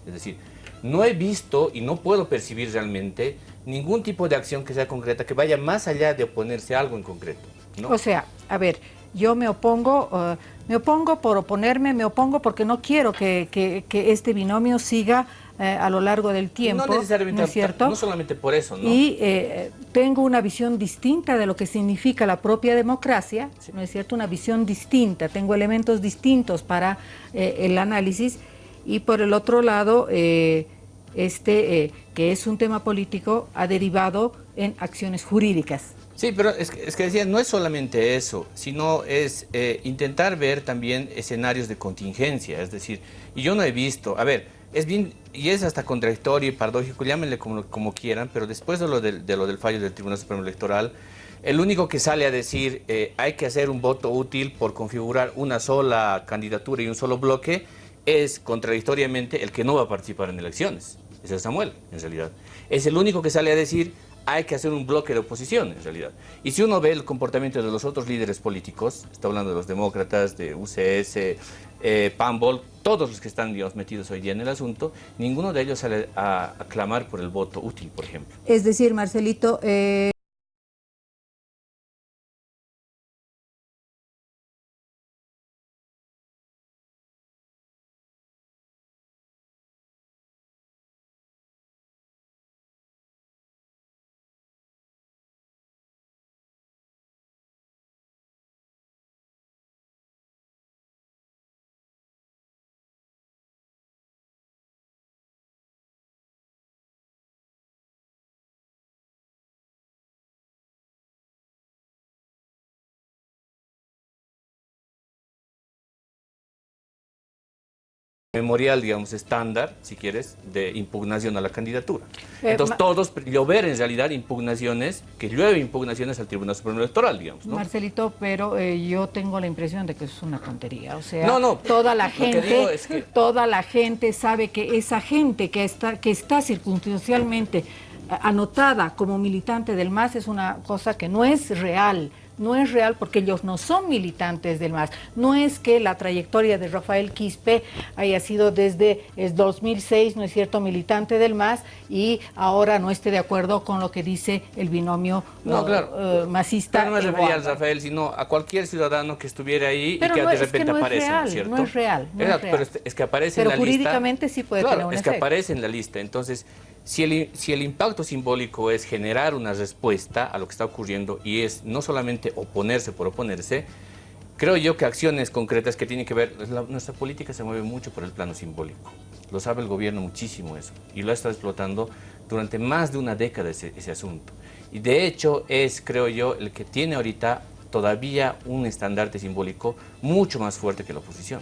Es decir, no he visto y no puedo percibir realmente ningún tipo de acción que sea concreta, que vaya más allá de oponerse a algo en concreto. O sea, a ver, yo me opongo, uh, me opongo por oponerme, me opongo porque no quiero que, que este binomio siga eh, a lo largo del tiempo. No necesariamente, es cierto? No solamente por eso, ¿no? Y eh, tengo una visión distinta de lo que significa la propia democracia, ¿no es cierto? Una visión distinta, tengo elementos distintos para eh, el análisis. Y por el otro lado, este, que es un tema político, ha derivado en acciones jurídicas. Sí, pero es que, decía, no es solamente eso, sino es intentar ver también escenarios de contingencia, es decir, y yo no he visto, a ver, es bien, y es hasta contradictorio y paradójico, llámenle como, como quieran, pero después de lo del, de lo del fallo del Tribunal Supremo Electoral, el único que sale a decir eh, hay que hacer un voto útil por configurar una sola candidatura y un solo bloque es contradictoriamente el que no va a participar en elecciones. Ese es Samuel, en realidad. Es el único que sale a decir hay que hacer un bloque de oposición, en realidad. Y si uno ve el comportamiento de los otros líderes políticos, está hablando de los demócratas, de UCS, eh, Pambol, todos los que están digamos, metidos hoy día en el asunto, ninguno de ellos sale a, a clamar por el voto útil, por ejemplo. Es decir, Marcelito... Eh... memorial, digamos, estándar, si quieres, de impugnación a la candidatura. Eh, Entonces, todos llover en realidad impugnaciones, que llueve impugnaciones al Tribunal Supremo Electoral, digamos, ¿no? Marcelito, pero eh, yo tengo la impresión de que es una tontería, o sea, no, no, toda la gente, toda la gente sabe que esa gente que está, que está circunstancialmente eh, anotada como militante del MAS es una cosa que no es real, no es real porque ellos no son militantes del MAS. No es que la trayectoria de Rafael Quispe haya sido desde el 2006, ¿no es cierto?, militante del MAS y ahora no esté de acuerdo con lo que dice el binomio no, claro. uh, masista. no me refería a Rafael, sino a cualquier ciudadano que estuviera ahí y que de repente aparece, ¿no es cierto? No es real, no es real. Pero es que aparece en la lista. Pero jurídicamente sí puede tener un es que aparece en la lista. Entonces, si el, impacto simbólico es generar una respuesta a lo que está ocurriendo y es no solamente oponerse por oponerse, creo yo que acciones concretas que tienen que ver, nuestra política se mueve mucho por el plano simbólico. Lo sabe el gobierno muchísimo eso y lo estado explotando durante más de una década ese, ese asunto. Y de hecho es, creo yo, el que tiene ahorita todavía un estandarte simbólico mucho más fuerte que la oposición,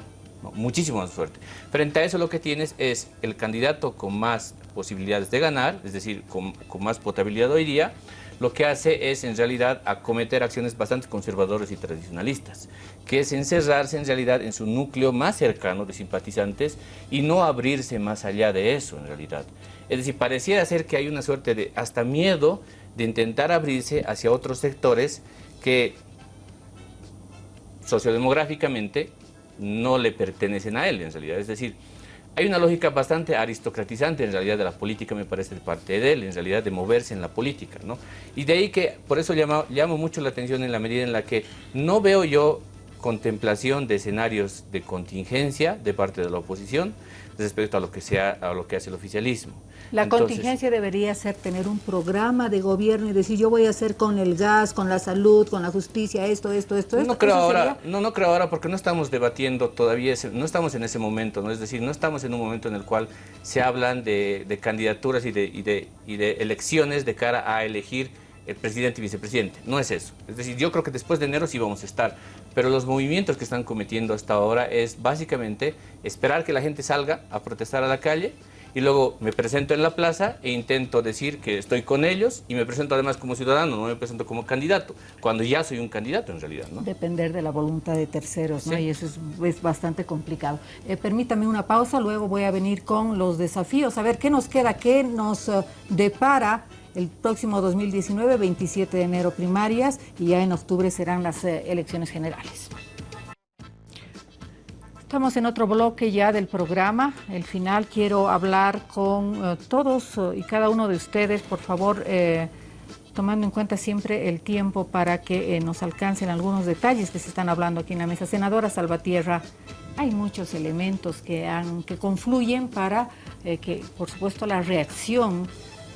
muchísimo más fuerte. Frente a eso lo que tienes es el candidato con más posibilidades de ganar, es decir, con, más potabilidad hoy día, lo que hace es en realidad acometer acciones bastante conservadoras y tradicionalistas, que es encerrarse en realidad en su núcleo más cercano de simpatizantes y no abrirse más allá de eso en realidad. Es decir, pareciera ser que hay una suerte de hasta miedo de intentar abrirse hacia otros sectores que sociodemográficamente no le pertenecen a él en realidad. Es decir, hay una lógica bastante aristocratizante en realidad de la política, me parece, de parte de él, en realidad de moverse en la política, ¿no? Y de ahí que, por eso llamo, llamo mucho la atención en la medida en la que no veo yo contemplación de escenarios de contingencia de parte de la oposición respecto a lo que, sea, a lo que hace el oficialismo. La contingencia debería ser tener un programa de gobierno y decir yo voy a hacer con el gas, con la salud, con la justicia, esto, esto, esto, no Creo ahora, no, no creo ahora porque no estamos debatiendo todavía, no estamos en ese momento, ¿no? es decir, no estamos en un momento en el cual se hablan de, de candidaturas y de, y, de, y de elecciones de cara a elegir el presidente y vicepresidente. No es eso. Es decir, yo creo que después de enero sí vamos a estar. Pero los movimientos que están cometiendo hasta ahora es básicamente esperar que la gente salga a protestar a la calle y luego me presento en la plaza e intento decir que estoy con ellos y me presento además como ciudadano, no me presento como candidato, cuando ya soy un candidato en realidad. ¿no? Depender de la voluntad de terceros, ¿no? y eso es, bastante complicado. Eh, permítame una pausa, luego voy a venir con los desafíos, a ver qué nos queda, qué nos uh, depara el próximo 2019, 27 de enero primarias y ya en octubre serán las eh, elecciones generales. Estamos en otro bloque ya del programa. El final quiero hablar con eh, todos eh, y cada uno de ustedes, por favor, tomando en cuenta siempre el tiempo para que nos alcancen algunos detalles que se están hablando aquí en la mesa. Senadora Salvatierra, hay muchos elementos que, han, que confluyen para que, por supuesto, la reacción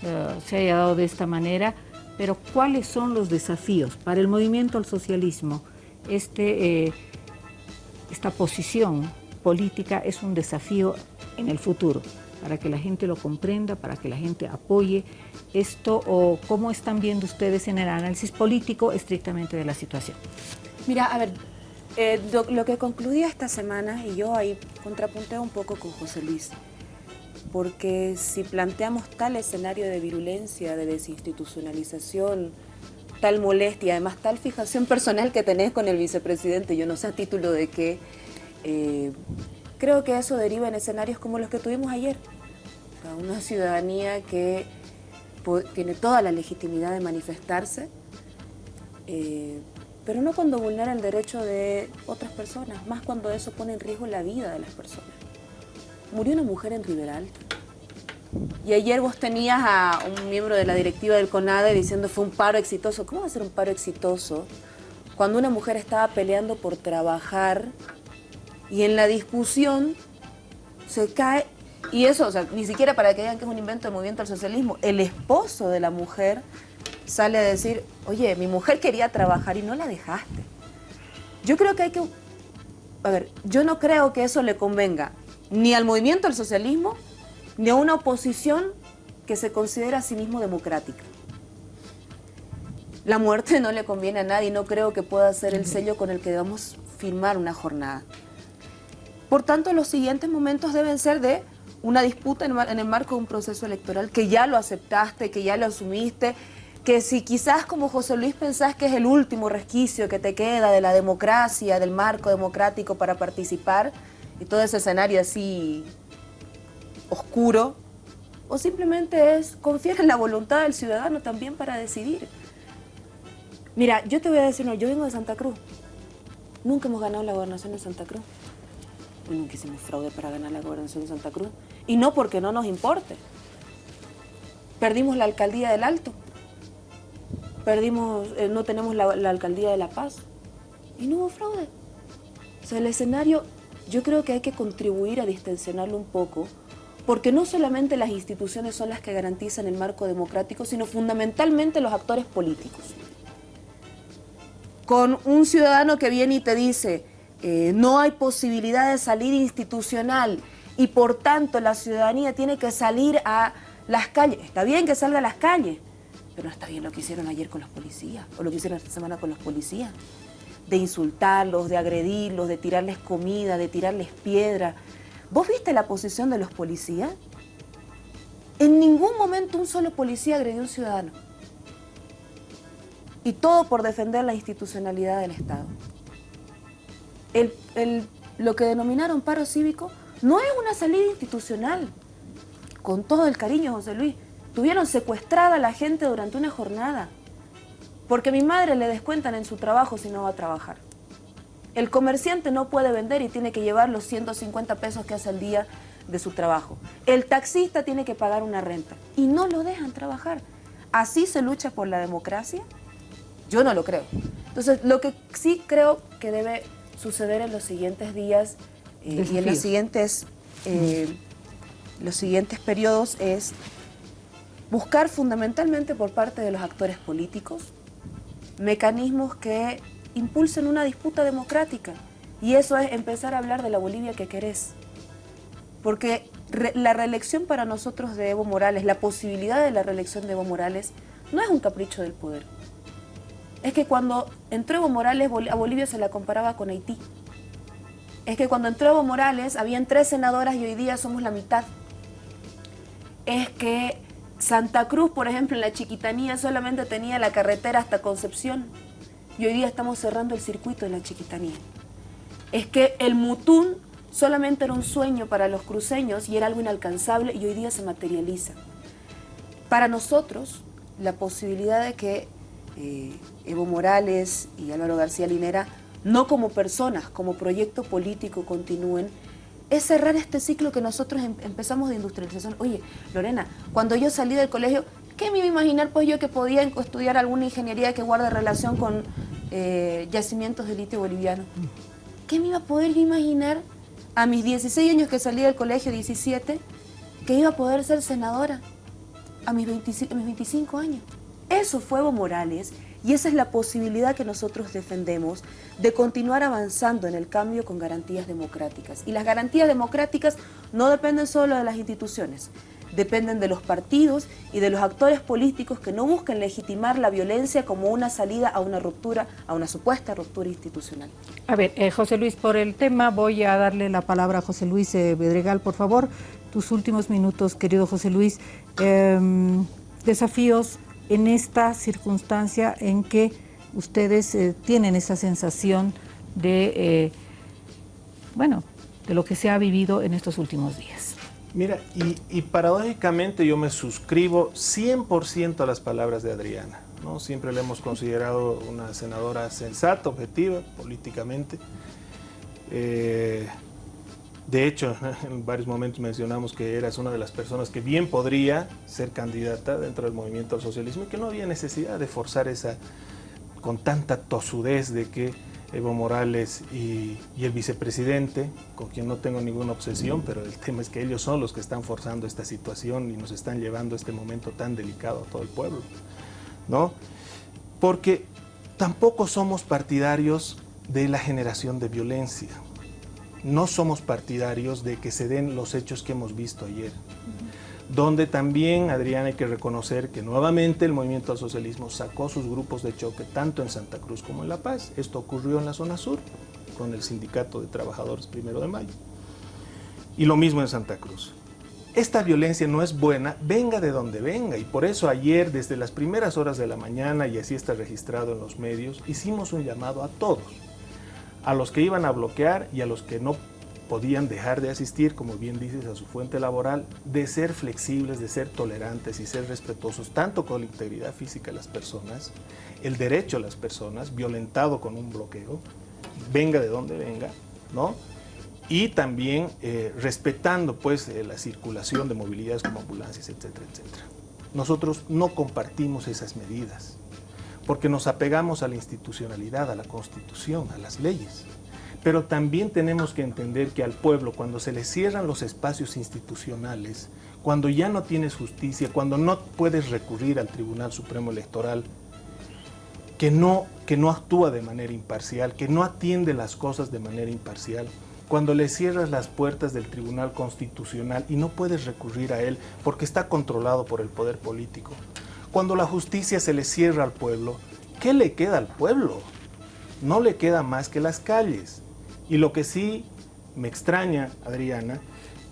eh, se haya dado de esta manera, pero ¿cuáles son los desafíos para el movimiento al socialismo? Este, eh, esta posición política es un desafío en el futuro, para que la gente lo comprenda, para que la gente apoye esto, o cómo están viendo ustedes en el análisis político estrictamente de la situación. Mira, a ver, eh, lo, lo, que concluía esta semana, y yo ahí contrapunteo un poco con José Luis, porque si planteamos tal escenario de virulencia, de desinstitucionalización, tal molestia, además tal fijación personal que tenés con el vicepresidente, yo no sé a título de qué, eh, creo que eso deriva en escenarios como los que tuvimos ayer. Una ciudadanía que tiene toda la legitimidad de manifestarse, eh, pero no cuando vulnera el derecho de otras personas, más cuando eso pone en riesgo la vida de las personas murió una mujer en Riberal. Y ayer vos tenías a un miembro de la directiva del CONADE diciendo fue un paro exitoso. ¿Cómo va a ser un paro exitoso cuando una mujer estaba peleando por trabajar y en la discusión se cae... Y eso, o sea, ni siquiera para que digan que es un invento del movimiento al socialismo, el esposo de la mujer sale a decir, oye, mi mujer quería trabajar y no la dejaste. Yo creo que hay que... A ver, yo no creo que eso le convenga ni al movimiento del socialismo, ni a una oposición que se considera a sí mismo democrática. La muerte no le conviene a nadie, no creo que pueda ser el sello con el que debamos firmar una jornada. Por tanto, los siguientes momentos deben ser de una disputa en el marco de un proceso electoral que ya lo aceptaste, que ya lo asumiste, que si quizás como José Luis pensás que es el último resquicio que te queda de la democracia, del marco democrático para participar, y todo ese escenario así oscuro, o simplemente es confiar en la voluntad del ciudadano también para decidir. Mira, yo te voy a decir, no, yo vengo de Santa Cruz. Nunca hemos ganado la gobernación de Santa Cruz. nunca hicimos fraude para ganar la gobernación de Santa Cruz. Y no porque no nos importe. Perdimos la alcaldía del Alto. Perdimos, eh, no tenemos la, la alcaldía de La Paz. Y no hubo fraude. O sea, el escenario yo creo que hay que contribuir a distensionarlo un poco, porque no solamente las instituciones son las que garantizan el marco democrático, sino fundamentalmente los actores políticos. con un ciudadano que viene y te dice, eh, no hay posibilidad de salir institucional y por tanto la ciudadanía tiene que salir a las calles. Está bien que salga a las calles, pero no está bien lo que hicieron ayer con los policías o lo que hicieron esta semana con los policías. De insultarlos, de agredirlos, de tirarles comida, de tirarles piedra. ¿Vos viste la posición de los policías? En ningún momento un solo policía agredió a un ciudadano. Y todo por defender la institucionalidad del Estado. lo que denominaron paro cívico no es una salida institucional. Con todo el cariño, José Luis. Tuvieron secuestrada a la gente durante una jornada. Porque a mi madre le descuentan en su trabajo si no va a trabajar. El comerciante no puede vender y tiene que llevar los 150 pesos que hace al día de su trabajo. El taxista tiene que pagar una renta y no lo dejan trabajar. ¿Así se lucha por la democracia? Yo no lo creo. Entonces, lo que sí creo que debe suceder en los siguientes días eh, y en los siguientes, eh, los siguientes periodos es buscar fundamentalmente por parte de los actores políticos mecanismos que impulsen una disputa democrática. Y eso es empezar a hablar de la Bolivia que querés. Porque la reelección para nosotros de Evo Morales, la posibilidad de la reelección de Evo Morales, no es un capricho del poder. Es que cuando entró Evo Morales, a Bolivia se la comparaba con Haití. Es que cuando entró Evo Morales, habían tres senadoras y hoy día somos la mitad. Es que Santa Cruz, por ejemplo, en la Chiquitanía solamente tenía la carretera hasta Concepción y hoy día estamos cerrando el circuito de la Chiquitanía. Es que el Mutún solamente era un sueño para los cruceños y era algo inalcanzable y hoy día se materializa. Para nosotros, la posibilidad de que eh, Evo Morales y Álvaro García Linera, no como personas, como proyecto político continúen, es cerrar este ciclo que nosotros em, empezamos de industrialización. Oye, Lorena, cuando yo salí del colegio, ¿qué me iba a imaginar pues yo que podía estudiar alguna ingeniería que guarde relación con eh, yacimientos de litio boliviano? ¿Qué me iba a poder imaginar a mis 16 años que salí del colegio, 17, que iba a poder ser senadora a mis, 25, años? Eso fue Evo Morales y esa es la posibilidad que nosotros defendemos de continuar avanzando en el cambio con garantías democráticas. Y las garantías democráticas no dependen solo de las instituciones, dependen de los partidos y de los actores políticos que no busquen legitimar la violencia como una salida a una ruptura, a una supuesta ruptura institucional. A ver, eh, José Luis, por el tema voy a darle la palabra a José Luis eh, Bedregal, por favor. Tus últimos minutos, querido José Luis. Em, desafíos en esta circunstancia en que ustedes eh, tienen esa sensación de, bueno, de lo que se ha vivido en estos últimos días. Mira, y, paradójicamente yo me suscribo 100% a las palabras de Adriana. ¿no? Siempre la hemos considerado una senadora sensata, objetiva, políticamente. Eh, de hecho, en varios momentos mencionamos que eras una de las personas que bien podría ser candidata dentro del movimiento al socialismo y que no había necesidad de forzar esa, con tanta tosudez de que Evo Morales y, el vicepresidente, con quien no tengo ninguna obsesión, pero el tema es que ellos son los que están forzando esta situación y nos están llevando a este momento tan delicado a todo el pueblo, ¿no? Porque tampoco somos partidarios de la generación de violencia. No somos partidarios de que se den los hechos que hemos visto ayer donde también, Adrián, hay que reconocer que nuevamente el movimiento al socialismo sacó sus grupos de choque tanto en Santa Cruz como en La Paz. Esto ocurrió en la zona sur con el Sindicato de Trabajadores Primero de Mayo. Y lo mismo en Santa Cruz. Esta violencia no es buena, venga de donde venga, y por eso ayer, desde las primeras horas de la mañana, y así está registrado en los medios, hicimos un llamado a todos, a los que iban a bloquear y a los que no podían dejar de asistir, como bien dices, a su fuente laboral, de ser flexibles, de ser tolerantes y ser respetuosos tanto con la integridad física de las personas, el derecho de las personas, violentado con un bloqueo, venga de donde venga, ¿no? Y también eh, respetando pues eh, la circulación de movilidades como ambulancias, etcétera, etcétera. Nosotros no compartimos esas medidas porque nos apegamos a la institucionalidad, a la constitución, a las leyes. Pero también tenemos que entender que al pueblo, cuando se le cierran los espacios institucionales, cuando ya no tienes justicia, cuando no puedes recurrir al Tribunal Supremo Electoral, que no, que no actúa de manera imparcial, que no atiende las cosas de manera imparcial. Cuando le cierras las puertas del Tribunal Constitucional y no puedes recurrir a él porque está controlado por el poder político. Cuando la justicia se le cierra al pueblo, ¿qué le queda al pueblo? No le queda más que las calles. Y lo que sí me extraña, Adriana,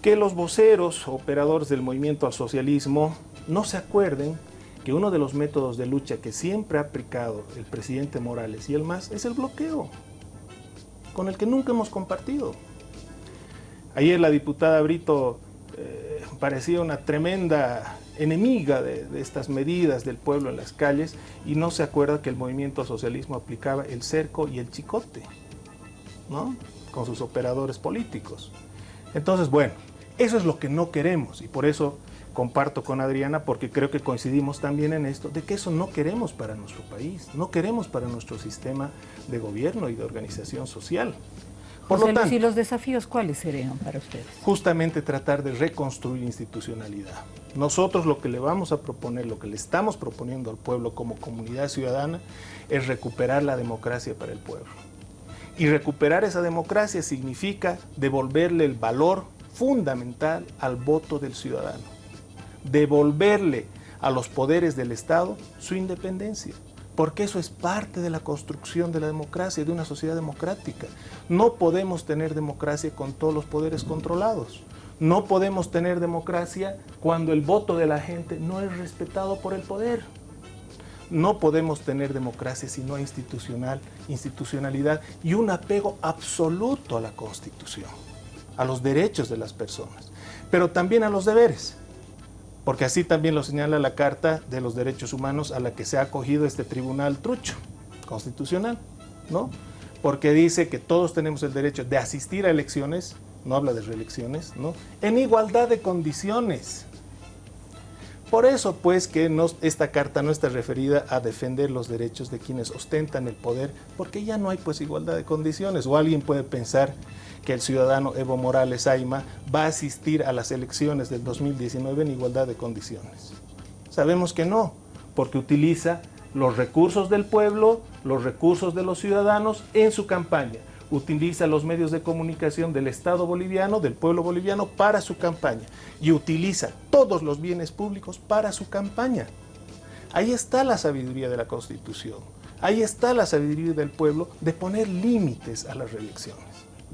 que los voceros, operadores del movimiento al socialismo, no se acuerden que uno de los métodos de lucha que siempre ha aplicado el presidente Morales y el MAS es el bloqueo, con el que nunca hemos compartido. Ayer la diputada Brito eh, parecía una tremenda enemiga de, estas medidas del pueblo en las calles y no se acuerda que el movimiento socialismo aplicaba el cerco y el chicote, ¿no? Con sus operadores políticos. Entonces, bueno, eso es lo que no queremos y por eso comparto con Adriana porque creo que coincidimos también en esto, de que eso no queremos para nuestro país, no queremos para nuestro sistema de gobierno y de organización social. Por José lo tanto, ¿y los desafíos cuáles serían para ustedes? Justamente tratar de reconstruir institucionalidad. Nosotros lo que le vamos a proponer, lo que le estamos proponiendo al pueblo como comunidad ciudadana, es recuperar la democracia para el pueblo. Y recuperar esa democracia significa devolverle el valor fundamental al voto del ciudadano devolverle a los poderes del Estado su independencia, porque eso es parte de la construcción de la democracia, de una sociedad democrática. No podemos tener democracia con todos los poderes controlados. No podemos tener democracia cuando el voto de la gente no es respetado por el poder. No podemos tener democracia si no hay institucional, institucionalidad y un apego absoluto a la Constitución, a los derechos de las personas, pero también a los deberes porque así también lo señala la Carta de los Derechos Humanos a la que se ha acogido este tribunal trucho constitucional, ¿no? Porque dice que todos tenemos el derecho de asistir a elecciones, no habla de reelecciones, ¿no? En igualdad de condiciones. Por eso, pues, que esta carta no está referida a defender los derechos de quienes ostentan el poder, porque ya no hay, pues, igualdad de condiciones. O alguien puede pensar que el ciudadano Evo Morales Aima va a asistir a las elecciones del 2019 en igualdad de condiciones. Sabemos que no, porque utiliza los recursos del pueblo, los recursos de los ciudadanos en su campaña. Utiliza los medios de comunicación del Estado boliviano, del pueblo boliviano, para su campaña. Y utiliza todos los bienes públicos para su campaña. Ahí está la sabiduría de la Constitución. Ahí está la sabiduría del pueblo de poner límites a las reelecciones.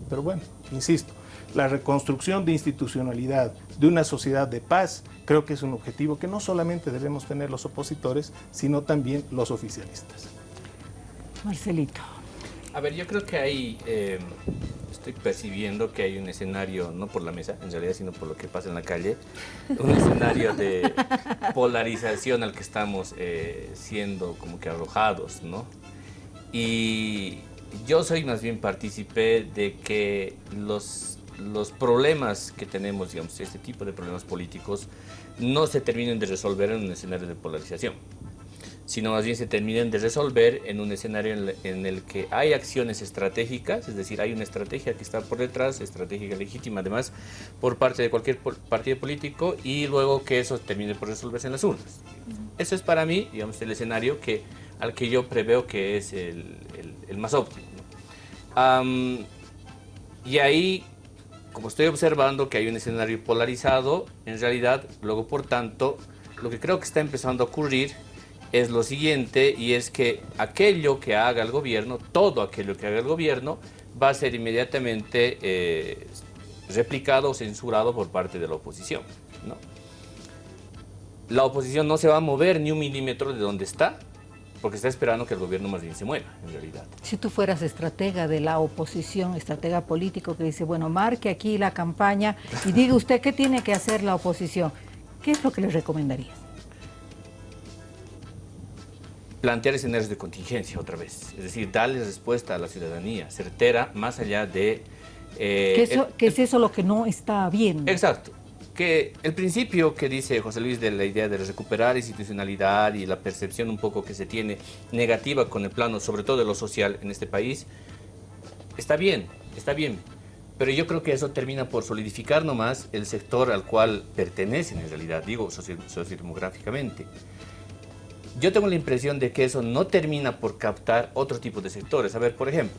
Pero bueno, insisto, la reconstrucción de institucionalidad de una sociedad de paz creo que es un objetivo que no solamente debemos tener los opositores, sino también los oficialistas. Marcelito. A ver, yo creo que hay, eh, estoy percibiendo que hay un escenario, no por la mesa en realidad, sino por lo que pasa en la calle, un escenario de polarización al que estamos eh, siendo como que arrojados, ¿no? Y yo soy más bien partícipe de que los, los problemas que tenemos, digamos, este tipo de problemas políticos, no se terminen de resolver en un escenario de polarización, sino más bien se terminen de resolver en un escenario en, en, el que hay acciones estratégicas, es decir, hay una estrategia que está por detrás, estrategia legítima además, por parte de cualquier partido político y luego que eso termine por resolverse en las urnas. Eso es para mí, digamos, el escenario que, al que yo preveo que es el, el, el más óptimo. Um, y ahí, como estoy observando que hay un escenario polarizado, en realidad, luego por tanto, lo que creo que está empezando a ocurrir es lo siguiente, y es que aquello que haga el gobierno, todo aquello que haga el gobierno, va a ser inmediatamente eh, replicado o censurado por parte de la oposición. ¿no? La oposición no se va a mover ni un milímetro de donde está, porque está esperando que el gobierno más bien se mueva, en realidad. Si tú fueras estratega de la oposición, estratega político que dice, bueno, marque aquí la campaña y diga usted qué tiene que hacer la oposición, ¿qué es lo que le recomendaría? Plantear escenarios de contingencia otra vez, es decir, darle respuesta a la ciudadanía, certera, más allá de... Eh, ¿Qué, eso, el, ¿Qué es eso lo que no está bien? Exacto, que el principio que dice José Luis de la idea de recuperar institucionalidad y la percepción un poco que se tiene negativa con el plano, sobre todo de lo social en este país, está bien, está bien. Pero yo creo que eso termina por solidificar nomás el sector al cual pertenecen en realidad, digo sociodemográficamente. Yo tengo la impresión de que eso no termina por captar otro tipo de sectores. A ver, por ejemplo,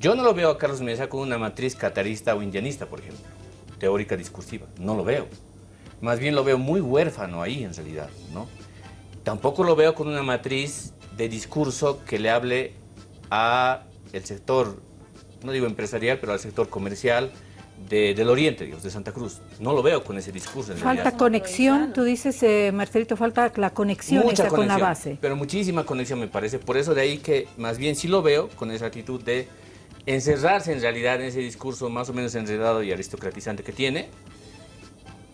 yo no lo veo a Carlos Mesa con una matriz catarista o indianista, por ejemplo, teórica discursiva, no lo veo. Más bien lo veo muy huérfano ahí en realidad, ¿no? Tampoco lo veo con una matriz de discurso que le hable a el sector, no digo empresarial, pero al sector comercial, del Oriente, Dios, de Santa Cruz. No lo veo con ese discurso. falta conexión, tú dices, eh, Marcelito, falta la conexión con la base. Pero muchísima conexión me parece. Por eso de ahí que más bien sí lo veo con esa actitud de encerrarse en realidad en ese discurso más o menos enredado y aristocratizante que tiene,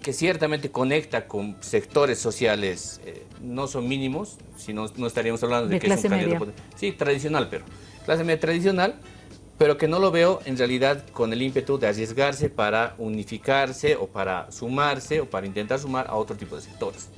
que ciertamente conecta con sectores sociales, eh, no son mínimos, si no, no estaríamos hablando de, que es un candidato... Sí, tradicional, pero clase media tradicional, pero que no lo veo en realidad con el ímpetu de arriesgarse para unificarse o para sumarse o para intentar sumar a otro tipo de sectores.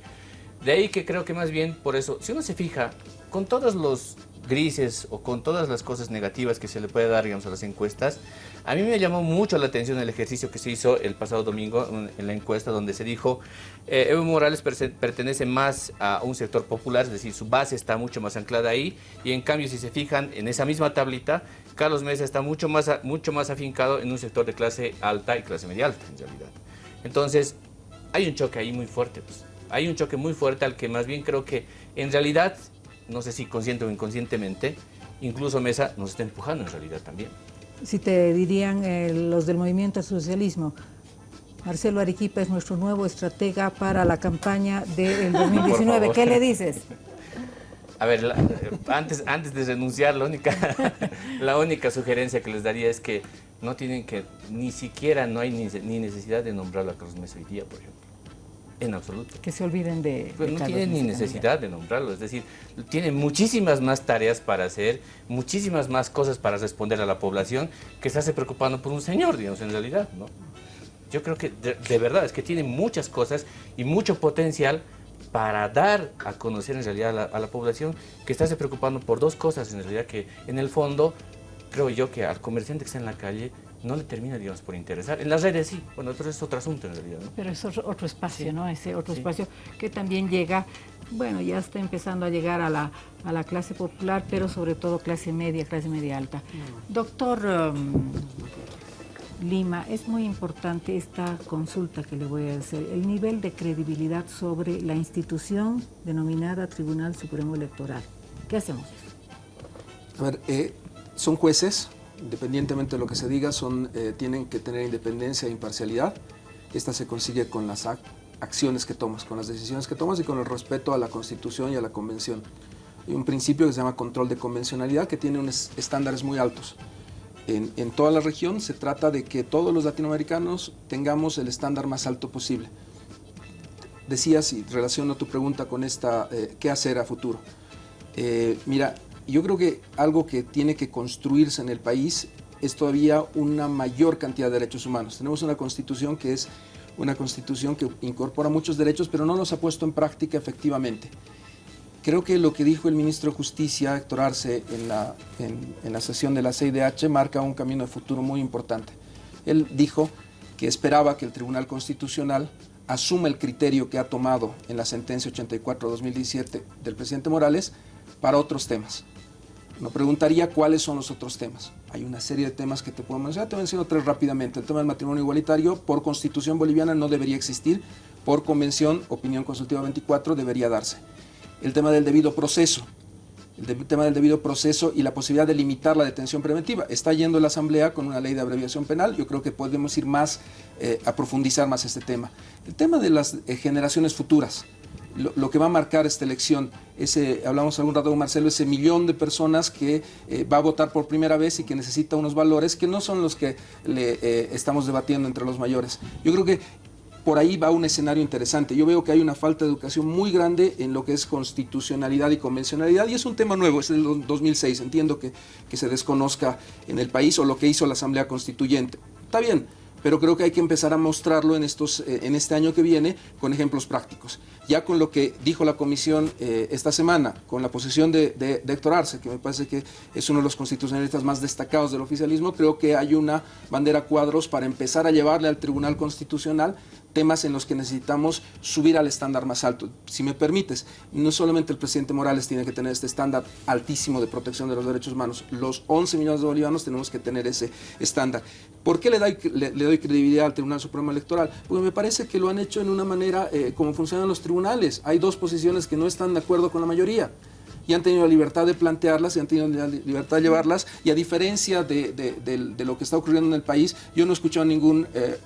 De ahí que creo que más bien por eso, si uno se fija, con todos los grises o con todas las cosas negativas que se le puede dar digamos, a las encuestas, a mí me llamó mucho la atención el ejercicio que se hizo el pasado domingo en la encuesta donde se dijo eh, Evo Morales pertenece más a un sector popular, es decir, su base está mucho más anclada ahí y en cambio si se fijan en esa misma tablita, Carlos Mesa está mucho más, mucho más afincado en un sector de clase alta y clase media alta en realidad. Entonces hay un choque ahí muy fuerte, pues. hay un choque muy fuerte al que más bien creo que en realidad no sé si consciente o inconscientemente, incluso Mesa nos está empujando en realidad también. Si te dirían eh, los del movimiento socialismo, Marcelo Arequipa es nuestro nuevo estratega para la campaña del 2019, ¿qué le dices? A ver, eh, antes, antes de renunciar, la única, la única sugerencia que les daría es que no tienen que, ni siquiera no hay ni, necesidad de nombrarlo a Carlos Mesa hoy día, por ejemplo. En absoluto. Que se olviden de... Pues no tienen ni necesidad de nombrarlo, es decir, tiene muchísimas más tareas para hacer, muchísimas más cosas para responder a la población que se hace preocupando por un señor, digamos, en realidad, ¿no? Yo creo que de, verdad es que tiene muchas cosas y mucho potencial para dar a conocer en realidad a la, a la población que está se preocupando por dos cosas en realidad que en el fondo creo yo que al comerciante que está en la calle no le termina, digamos, por interesar. En las redes sí, bueno, eso es otro asunto en realidad, ¿no? Pero es otro, espacio, ¿no? Ese otro espacio que también llega, bueno, ya está empezando a llegar a la, a la clase popular, pero sobre todo clase media, clase media alta. Mm. Doctor um, Lima, es muy importante esta consulta que le voy a hacer, el nivel de credibilidad sobre la institución denominada Tribunal Supremo Electoral. ¿Qué hacemos? A ver, eh, son jueces, independientemente de lo que se diga, son, eh, tienen que tener independencia e imparcialidad. Esta se consigue con las acciones que tomas, con las decisiones que tomas y con el respeto a la Constitución y a la Convención. Hay un principio que se llama control de convencionalidad que tiene unos estándares muy altos. En, toda la región se trata de que todos los latinoamericanos tengamos el estándar más alto posible. Decías, y relaciono tu pregunta con esta, eh, ¿qué hacer a futuro? Eh, mira, yo creo que algo que tiene que construirse en el país es todavía una mayor cantidad de derechos humanos. Tenemos una constitución que es una constitución que incorpora muchos derechos, pero no los ha puesto en práctica efectivamente. Creo que lo que dijo el ministro de Justicia, Héctor Arce, en la, en, la sesión de la CIDH, marca un camino de futuro muy importante. Él dijo que esperaba que el Tribunal Constitucional asuma el criterio que ha tomado en la sentencia 84-2017 del presidente Morales para otros temas. Me preguntaría cuáles son los otros temas. Hay una serie de temas que te puedo mencionar, te menciono tres rápidamente. El tema del matrimonio igualitario, por constitución boliviana no debería existir, por convención, opinión consultiva 24, debería darse. El tema del debido proceso, el tema del debido proceso y la posibilidad de limitar la detención preventiva. Está yendo la Asamblea con una ley de abreviación penal, yo creo que podemos ir más, eh, a profundizar más este tema. El tema de las eh, generaciones futuras, lo, que va a marcar esta elección. Ese, hablamos algún rato con Marcelo, ese millón de personas que eh, va a votar por primera vez y que necesita unos valores que no son los que le estamos debatiendo entre los mayores. Yo creo que por ahí va un escenario interesante. Yo veo que hay una falta de educación muy grande en lo que es constitucionalidad y convencionalidad y es un tema nuevo, es del 2006, entiendo que, que se desconozca en el país o lo que hizo la Asamblea Constituyente. Está bien, pero creo que hay que empezar a mostrarlo en, estos, eh, en este año que viene con ejemplos prácticos. Ya con lo que dijo la comisión eh, esta semana, con la posición de, de, Héctor Arce, que me parece que es uno de los constitucionalistas más destacados del oficialismo, creo que hay una bandera cuadros para empezar a llevarle al Tribunal Constitucional temas en los que necesitamos subir al estándar más alto. Si me permites, no solamente el presidente Morales tiene que tener este estándar altísimo de protección de los derechos humanos, los 11 millones de bolivianos tenemos que tener ese estándar. ¿Por qué le doy, le, doy credibilidad al Tribunal Supremo Electoral? Porque me parece que lo han hecho en una manera eh, como funcionan los tribunales. Hay dos posiciones que no están de acuerdo con la mayoría y han tenido la libertad de plantearlas y han tenido la libertad de llevarlas y a diferencia de, lo que está ocurriendo en el país, yo no he escuchado a ningún, eh,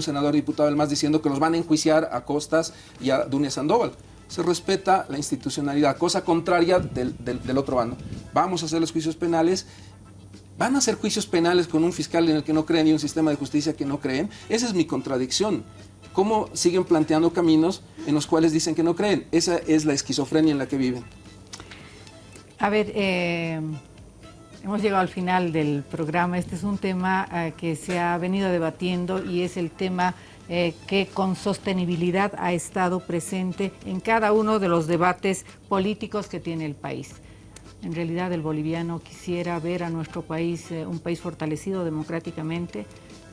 senador diputado más diciendo que los van a enjuiciar a Costas y a Dunia Sandoval. Se respeta la institucionalidad, cosa contraria del, del otro bando. Vamos a hacer los juicios penales ¿Van a hacer juicios penales con un fiscal en el que no creen y un sistema de justicia que no creen? Esa es mi contradicción. ¿Cómo siguen planteando caminos en los cuales dicen que no creen? Esa es la esquizofrenia en la que viven. A ver, eh, hemos llegado al final del programa. Este es un tema eh, que se ha venido debatiendo y es el tema eh, que con sostenibilidad ha estado presente en cada uno de los debates políticos que tiene el país. En realidad el boliviano quisiera ver a nuestro país un país fortalecido democráticamente,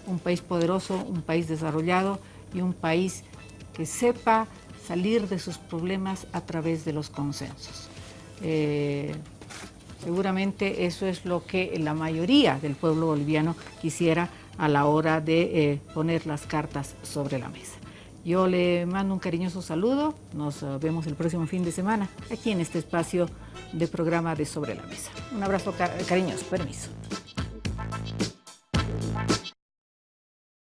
un país poderoso, un país desarrollado y un país que sepa salir de sus problemas a través de los consensos. Eh, seguramente eso es lo que la mayoría del pueblo boliviano quisiera a la hora de eh, poner las cartas sobre la mesa. Yo le mando un cariñoso saludo, nos ah, vemos el próximo fin de semana aquí en este espacio de programa de Sobre la Mesa. Un abrazo cariñoso, permiso.